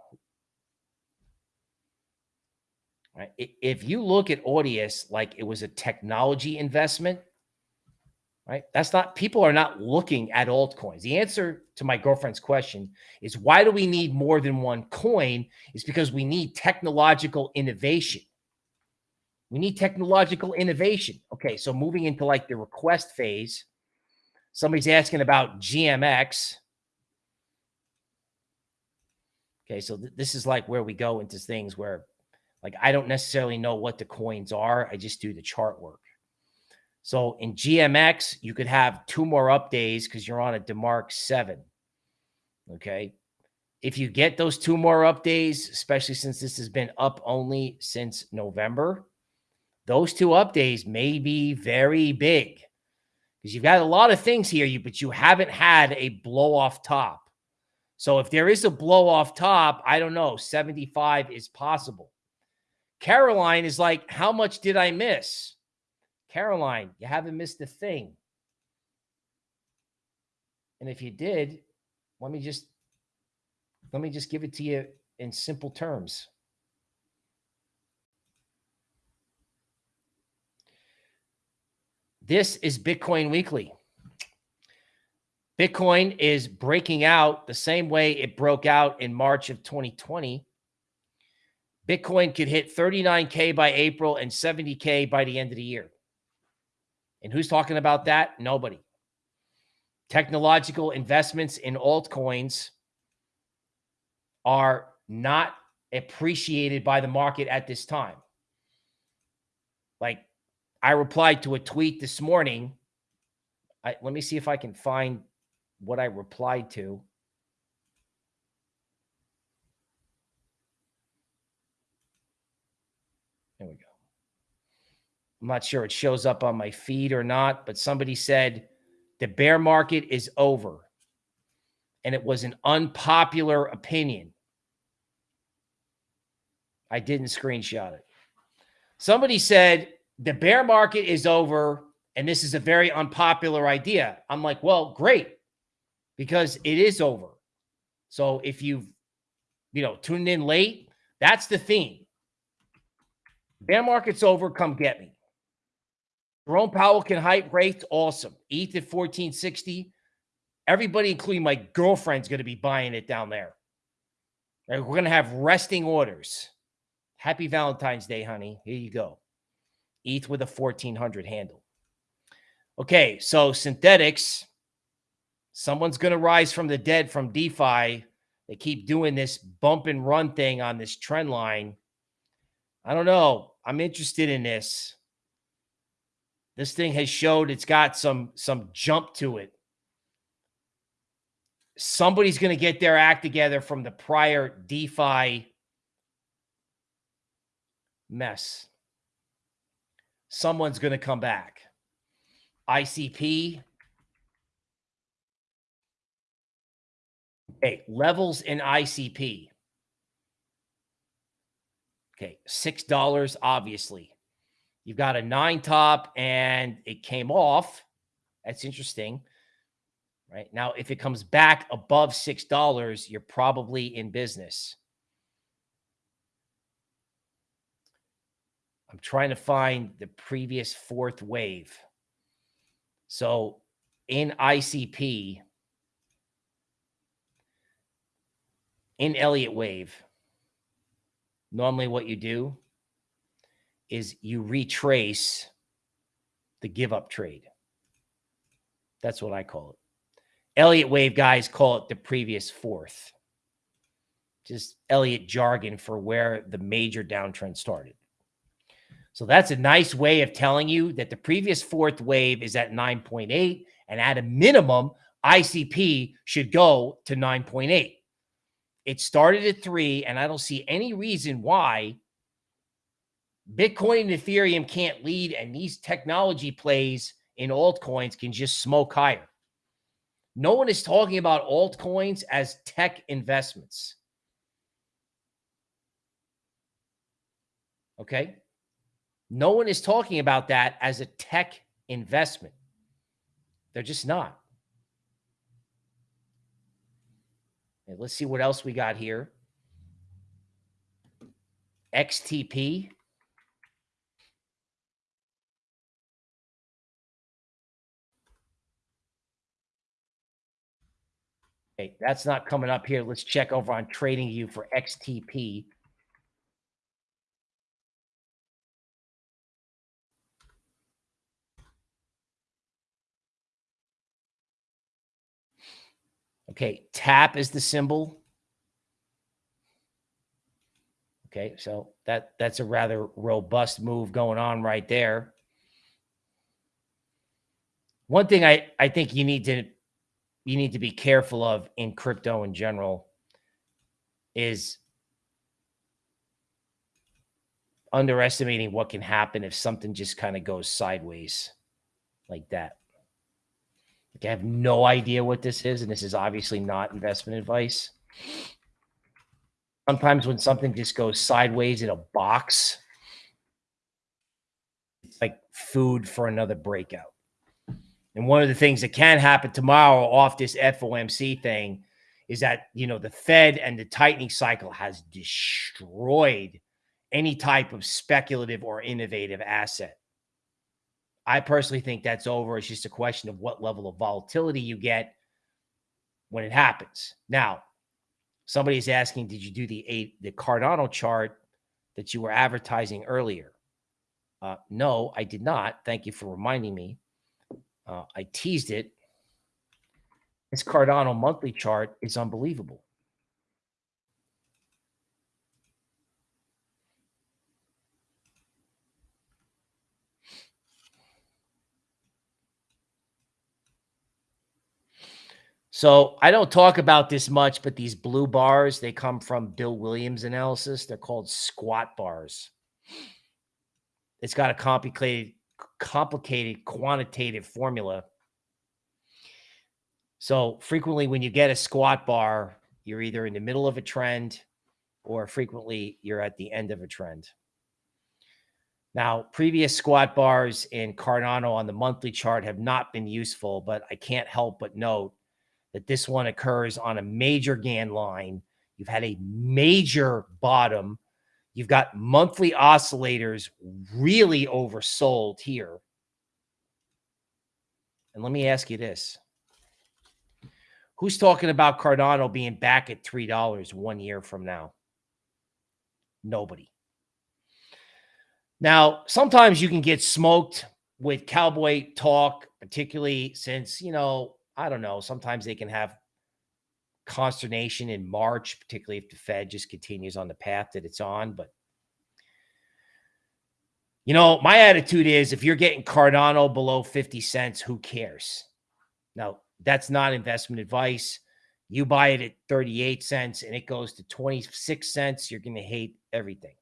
Speaker 1: Right? If you look at Audius like it was a technology investment, right? That's not, people are not looking at altcoins. The answer to my girlfriend's question is why do we need more than one coin? Is because we need technological innovation. We need technological innovation. Okay, so moving into like the request phase, somebody's asking about GMX. Okay, so th this is like where we go into things where like I don't necessarily know what the coins are. I just do the chart work. So in GMX, you could have two more updays because you're on a DeMark 7. Okay. If you get those two more updates, especially since this has been up only since November, those two updates may be very big because you've got a lot of things here, you but you haven't had a blow off top. So if there is a blow off top, I don't know, 75 is possible. Caroline is like, how much did I miss? Caroline, you haven't missed a thing. And if you did, let me just let me just give it to you in simple terms. This is Bitcoin Weekly. Bitcoin is breaking out the same way it broke out in March of 2020. Bitcoin could hit 39K by April and 70K by the end of the year. And who's talking about that? Nobody. Technological investments in altcoins are not appreciated by the market at this time. Like I replied to a tweet this morning. I, let me see if I can find what I replied to. There we go. I'm not sure it shows up on my feed or not, but somebody said the bear market is over. And it was an unpopular opinion. I didn't screenshot it. Somebody said the bear market is over and this is a very unpopular idea. I'm like, well, great, because it is over. So if you've, you know, tuned in late, that's the theme. Bear market's over. Come get me. Jerome Powell can hype rates. Awesome. ETH at 1460. Everybody, including my girlfriend's going to be buying it down there. We're going to have resting orders. Happy Valentine's Day, honey. Here you go. ETH with a 1400 handle. Okay, so Synthetix. Someone's going to rise from the dead from DeFi. They keep doing this bump and run thing on this trend line. I don't know. I'm interested in this. This thing has showed it's got some some jump to it. Somebody's going to get their act together from the prior DeFi mess. Someone's going to come back. ICP. Okay, levels in ICP. Okay, $6, obviously. You've got a nine top and it came off. That's interesting. Right now, if it comes back above $6, you're probably in business. I'm trying to find the previous fourth wave. So in ICP, in Elliott wave, normally what you do is you retrace the give up trade. That's what I call it. Elliott wave guys call it the previous fourth. Just Elliott jargon for where the major downtrend started. So that's a nice way of telling you that the previous fourth wave is at 9.8 and at a minimum ICP should go to 9.8. It started at 3 and I don't see any reason why Bitcoin and Ethereum can't lead, and these technology plays in altcoins can just smoke higher. No one is talking about altcoins as tech investments. Okay. No one is talking about that as a tech investment. They're just not. Okay, let's see what else we got here. XTP. Okay, that's not coming up here. Let's check over on TradingView for XTP. Okay, tap is the symbol. Okay, so that that's a rather robust move going on right there. One thing I I think you need to you need to be careful of in crypto in general is underestimating what can happen if something just kind of goes sideways like that. Like I have no idea what this is, and this is obviously not investment advice. Sometimes when something just goes sideways in a box, it's like food for another breakout. And one of the things that can happen tomorrow off this FOMC thing is that, you know, the Fed and the tightening cycle has destroyed any type of speculative or innovative asset. I personally think that's over. It's just a question of what level of volatility you get when it happens. Now, somebody's asking, did you do the eight the Cardano chart that you were advertising earlier? Uh, no, I did not. Thank you for reminding me. Uh, I teased it. This Cardano monthly chart is unbelievable. So I don't talk about this much, but these blue bars, they come from Bill Williams analysis. They're called squat bars. It's got a complicated complicated quantitative formula. So frequently when you get a squat bar, you're either in the middle of a trend or frequently you're at the end of a trend. Now, previous squat bars in Cardano on the monthly chart have not been useful, but I can't help but note that this one occurs on a major Gann line. You've had a major bottom You've got monthly oscillators really oversold here. And let me ask you this. Who's talking about Cardano being back at $3 one year from now? Nobody. Now, sometimes you can get smoked with cowboy talk, particularly since, you know, I don't know, sometimes they can have consternation in March, particularly if the Fed just continues on the path that it's on. But, you know, my attitude is if you're getting Cardano below 50 cents, who cares? Now, that's not investment advice. You buy it at 38 cents and it goes to 26 cents, you're going to hate everything.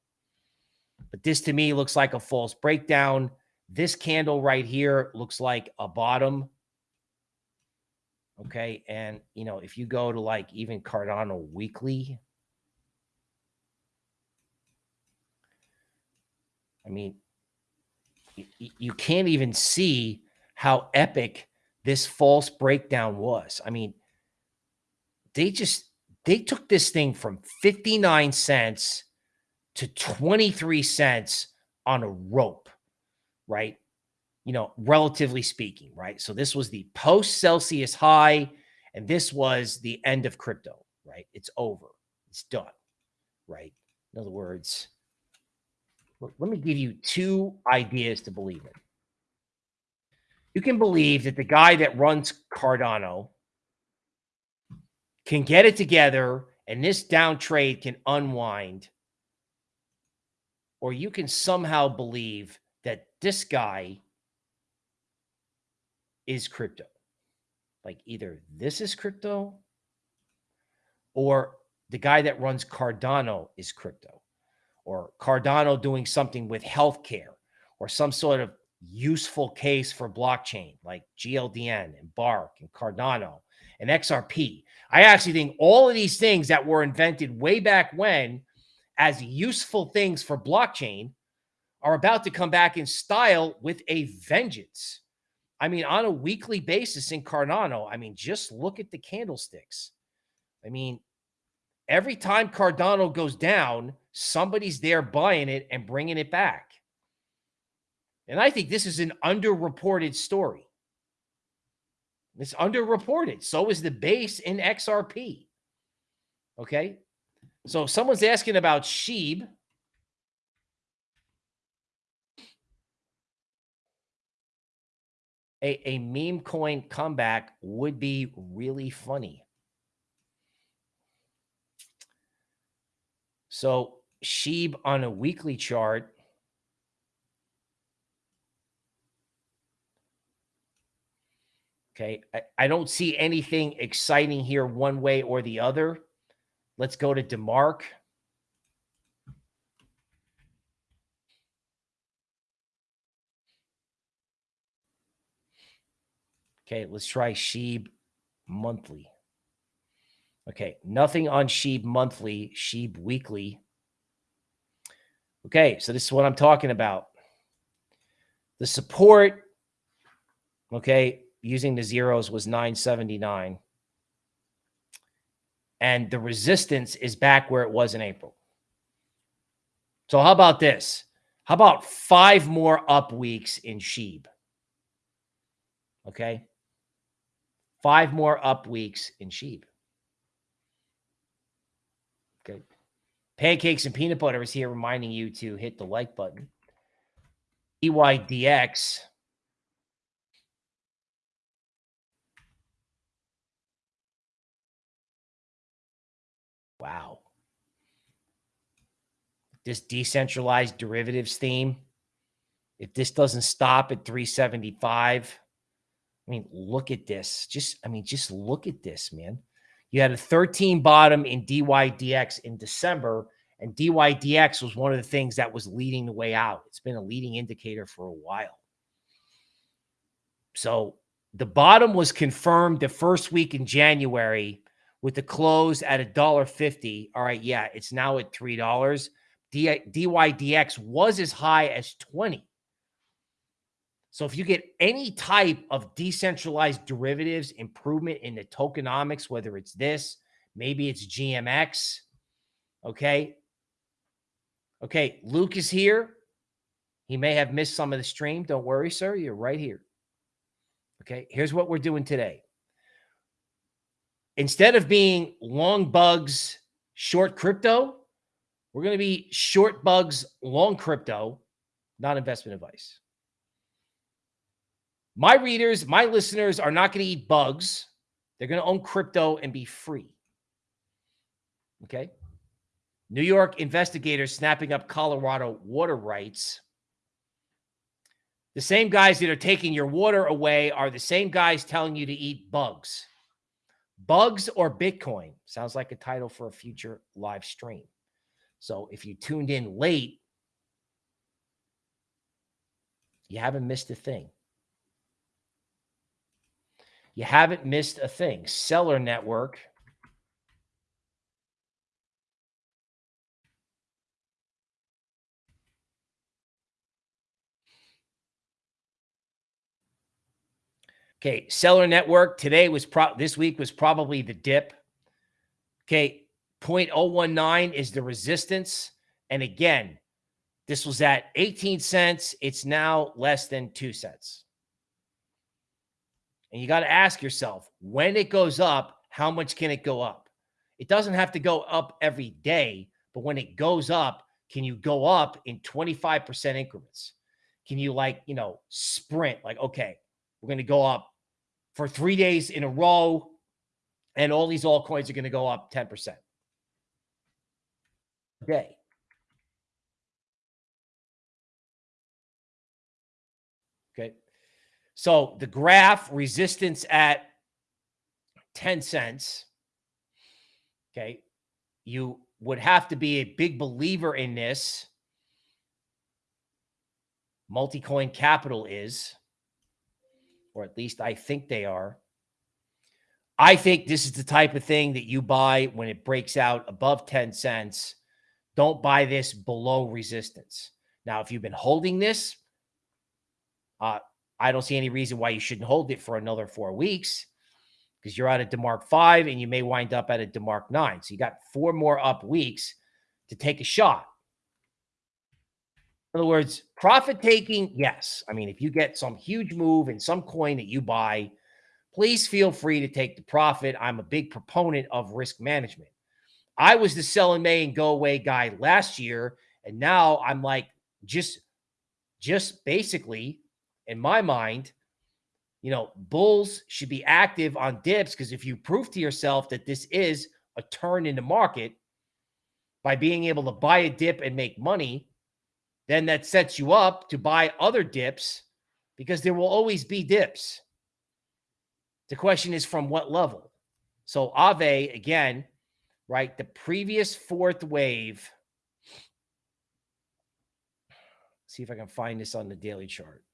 Speaker 1: But this to me looks like a false breakdown. This candle right here looks like a bottom. Okay. And, you know, if you go to like even Cardano weekly, I mean, you can't even see how epic this false breakdown was. I mean, they just they took this thing from 59 cents to 23 cents on a rope, right? You know, relatively speaking, right? So this was the post Celsius high, and this was the end of crypto, right? It's over, it's done, right? In other words, let me give you two ideas to believe in. You can believe that the guy that runs Cardano can get it together and this down trade can unwind, or you can somehow believe that this guy is crypto. Like either this is crypto or the guy that runs Cardano is crypto or Cardano doing something with healthcare or some sort of useful case for blockchain like GLDN and Bark and Cardano and XRP. I actually think all of these things that were invented way back when as useful things for blockchain are about to come back in style with a vengeance. I mean, on a weekly basis in Cardano, I mean, just look at the candlesticks. I mean, every time Cardano goes down, somebody's there buying it and bringing it back. And I think this is an underreported story. It's underreported. So is the base in XRP. Okay. So someone's asking about Sheeb. A, a meme coin comeback would be really funny. So Sheeb on a weekly chart. Okay. I, I don't see anything exciting here one way or the other. Let's go to DeMark. Okay, let's try Sheeb monthly. Okay, nothing on Sheeb monthly, Sheeb weekly. Okay, so this is what I'm talking about. The support, okay, using the zeros was 979. And the resistance is back where it was in April. So how about this? How about five more up weeks in Sheeb? Okay. Five more up weeks in sheep. Okay. Pancakes and peanut butter is here reminding you to hit the like button. DYDX. Wow. This decentralized derivatives theme, if this doesn't stop at 375, I mean, look at this. Just, I mean, just look at this, man. You had a 13 bottom in DYDX in December, and DYDX was one of the things that was leading the way out. It's been a leading indicator for a while. So the bottom was confirmed the first week in January with the close at a dollar fifty. All right, yeah, it's now at three dollars. DYDX was as high as 20. So if you get any type of decentralized derivatives improvement in the tokenomics, whether it's this, maybe it's GMX, okay? Okay, Luke is here. He may have missed some of the stream. Don't worry, sir. You're right here. Okay, here's what we're doing today. Instead of being long bugs, short crypto, we're going to be short bugs, long crypto, not investment advice. My readers, my listeners are not going to eat bugs. They're going to own crypto and be free. Okay. New York investigators snapping up Colorado water rights. The same guys that are taking your water away are the same guys telling you to eat bugs. Bugs or Bitcoin sounds like a title for a future live stream. So if you tuned in late, you haven't missed a thing. You haven't missed a thing. Celer Network. Okay, Celer Network today was pro this week was probably the dip. Okay, 0.019 is the resistance. And again, this was at 18 cents. It's now less than 2 cents. And you got to ask yourself when it goes up, how much can it go up? It doesn't have to go up every day, but when it goes up, can you go up in 25% increments? Can you, like, you know, sprint, like, okay, we're going to go up for three days in a row, and all these altcoins are going to go up 10%. Okay. Okay. So the graph resistance at 10 cents. Okay. You would have to be a big believer in this. Multicoin Capital is, or at least I think they are. I think this is the type of thing that you buy when it breaks out above 10 cents. Don't buy this below resistance. Now, if you've been holding this, uh, I don't see any reason why you shouldn't hold it for another four weeks because you're at a DeMark five and you may wind up at a DeMark nine. So you got four more up weeks to take a shot. In other words, profit taking, yes. I mean, if you get some huge move in some coin that you buy, please feel free to take the profit. I'm a big proponent of risk management. I was the sell in May and go away guy last year, and now I'm like just just basically in my mind, you know, bulls should be active on dips because if you prove to yourself that this is a turn in the market by being able to buy a dip and make money, then that sets you up to buy other dips because there will always be dips. The question is from what level? So Aave, again, right? The previous fourth wave. See if I can find this on the daily chart.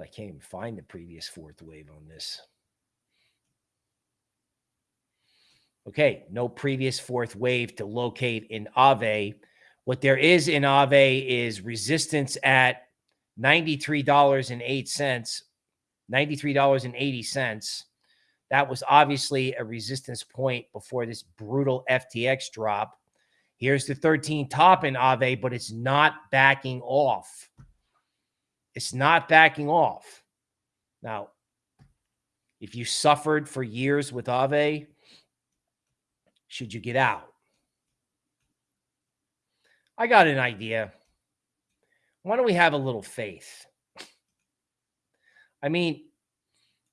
Speaker 1: I can't even find the previous fourth wave on this. Okay, no previous fourth wave to locate in Aave. What there is in Aave is resistance at $93.08, $93.80. That was obviously a resistance point before this brutal FTX drop. Here's the 13 top in Aave, but it's not backing off. It's not backing off. Now, if you suffered for years with Aave, should you get out? I got an idea. Why don't we have a little faith? I mean,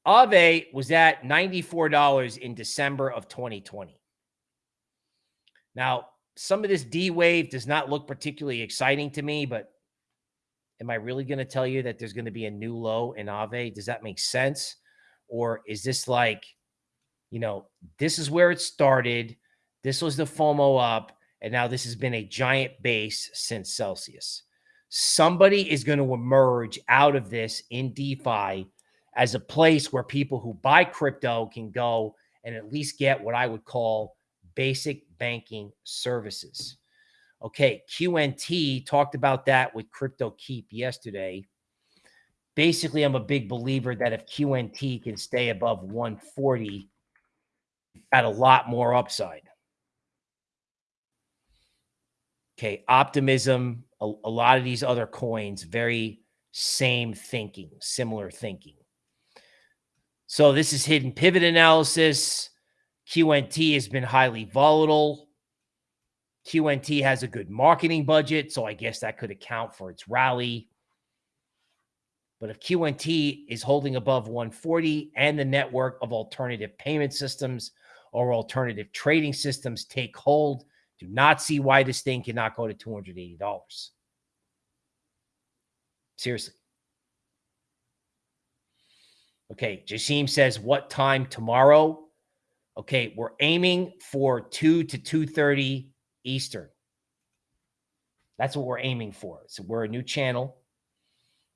Speaker 1: Aave was at $94 in December of 2020. Now, some of this D wave does not look particularly exciting to me, but am I really going to tell you that there's going to be a new low in Aave? Does that make sense? Or is this like, you know, this is where it started. This was the FOMO up. And now this has been a giant base since Celsius. Somebody is going to emerge out of this in DeFi as a place where people who buy crypto can go and at least get what I would call basic banking services. Okay, QNT talked about that with Crypto Keep yesterday. Basically, I'm a big believer that if QNT can stay above 140, got a lot more upside. Okay, optimism, a, a lot of these other coins, very same thinking, similar thinking. So this is hidden pivot analysis. QNT has been highly volatile. QNT has a good marketing budget, so I guess that could account for its rally. But if QNT is holding above 140 and the network of alternative payment systems or alternative trading systems take hold, do not see why this thing cannot go to $280. Seriously. Okay, Jasim says, what time tomorrow? Okay, we're aiming for 2 to 2.30 Eastern. That's what we're aiming for. So we're a new channel.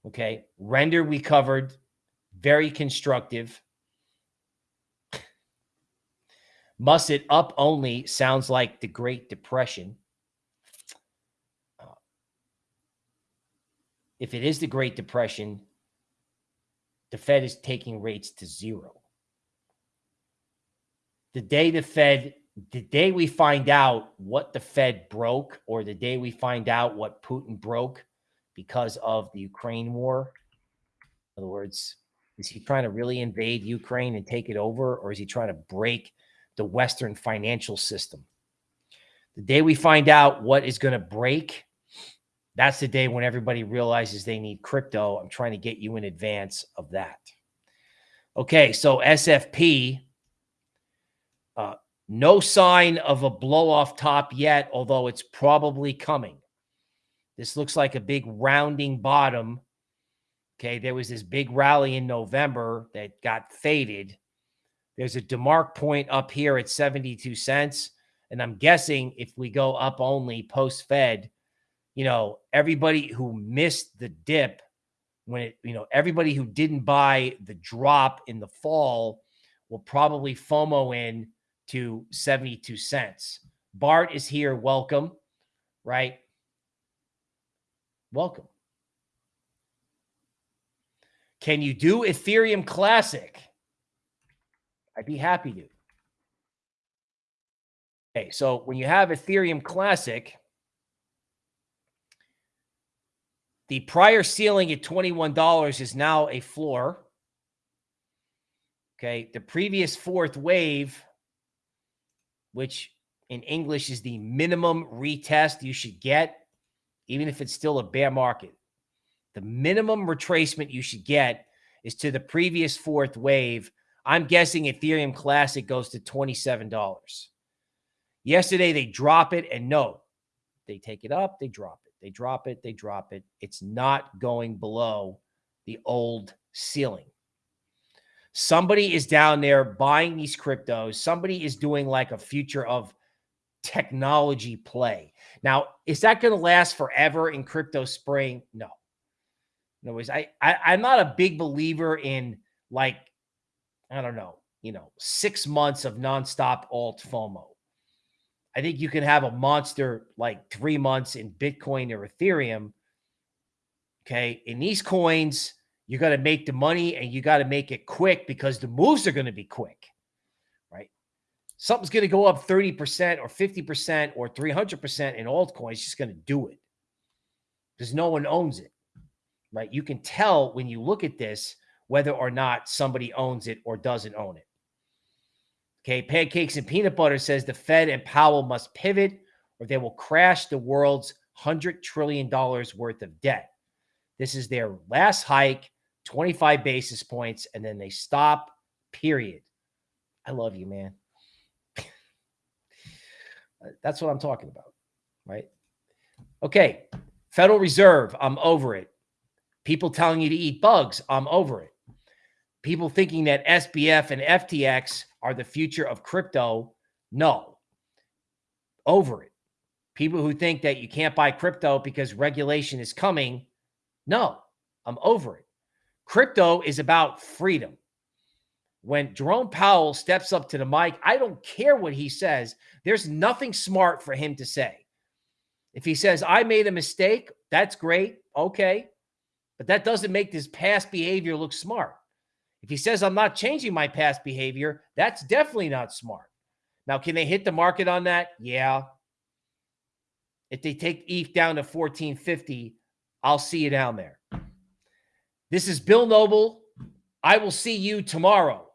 Speaker 1: Okay, render we covered. Very constructive. Must it up only sounds like the Great Depression. Uh, if it is the Great Depression, the Fed is taking rates to zero. The day the Fed, the day we find out what the Fed broke, or the day we find out what Putin broke because of the Ukraine war, in other words, is he trying to really invade Ukraine and take it over, or is he trying to break the Western financial system. The day we find out what is going to break, that's the day when everybody realizes they need crypto. I'm trying to get you in advance of that. Okay, so SFP, no sign of a blow off top yet, although it's probably coming. This looks like a big rounding bottom. Okay, there was this big rally in November that got faded. There's a DeMark point up here at 72 cents. And I'm guessing if we go up only post Fed, you know, everybody who missed the dip when it, you know, everybody who didn't buy the drop in the fall will probably FOMO in to 72 cents. Bart is here. Welcome. Right. Welcome. Can you do Ethereum Classic? I'd be happy to. Okay, so when you have Ethereum Classic, the prior ceiling at $21 is now a floor. Okay, the previous fourth wave, which in English is the minimum retest you should get, even if it's still a bear market. The minimum retracement you should get is to the previous fourth wave. I'm guessing Ethereum Classic goes to $27. Yesterday, they drop it, and no, they take it up, they drop it, they drop it, they drop it. It's not going below the old ceiling. Somebody is down there buying these cryptos. Somebody is doing like a future of technology play. Now, is that going to last forever in crypto spring? No. Words, I, I I'm not a big believer in like, I don't know, you know, six months of nonstop alt FOMO. I think you can have a monster like three months in Bitcoin or Ethereum. Okay. In these coins, you got to make the money and you got to make it quick because the moves are going to be quick, right? Something's going to go up 30% or 50% or 300% in altcoins, just going to do it because no one owns it, right? You can tell when you look at this whether or not somebody owns it or doesn't own it. Okay, Pancakes and Peanut Butter says the Fed and Powell must pivot or they will crash the world's $100 trillion worth of debt. This is their last hike, 25 basis points, and then they stop, period. I love you, man. That's what I'm talking about, right? Okay, Federal Reserve, I'm over it. People telling you to eat bugs, I'm over it. People thinking that SBF and FTX are the future of crypto. No, over it. People who think that you can't buy crypto because regulation is coming. No, I'm over it. Crypto is about freedom. When Jerome Powell steps up to the mic, I don't care what he says. There's nothing smart for him to say. If he says, I made a mistake, that's great. Okay. But that doesn't make this past behavior look smart. If he says, I'm not changing my past behavior, that's definitely not smart. Now, can they hit the market on that? Yeah. If they take ETH down to 1450, I'll see you down there. This is Bill Noble. I will see you tomorrow.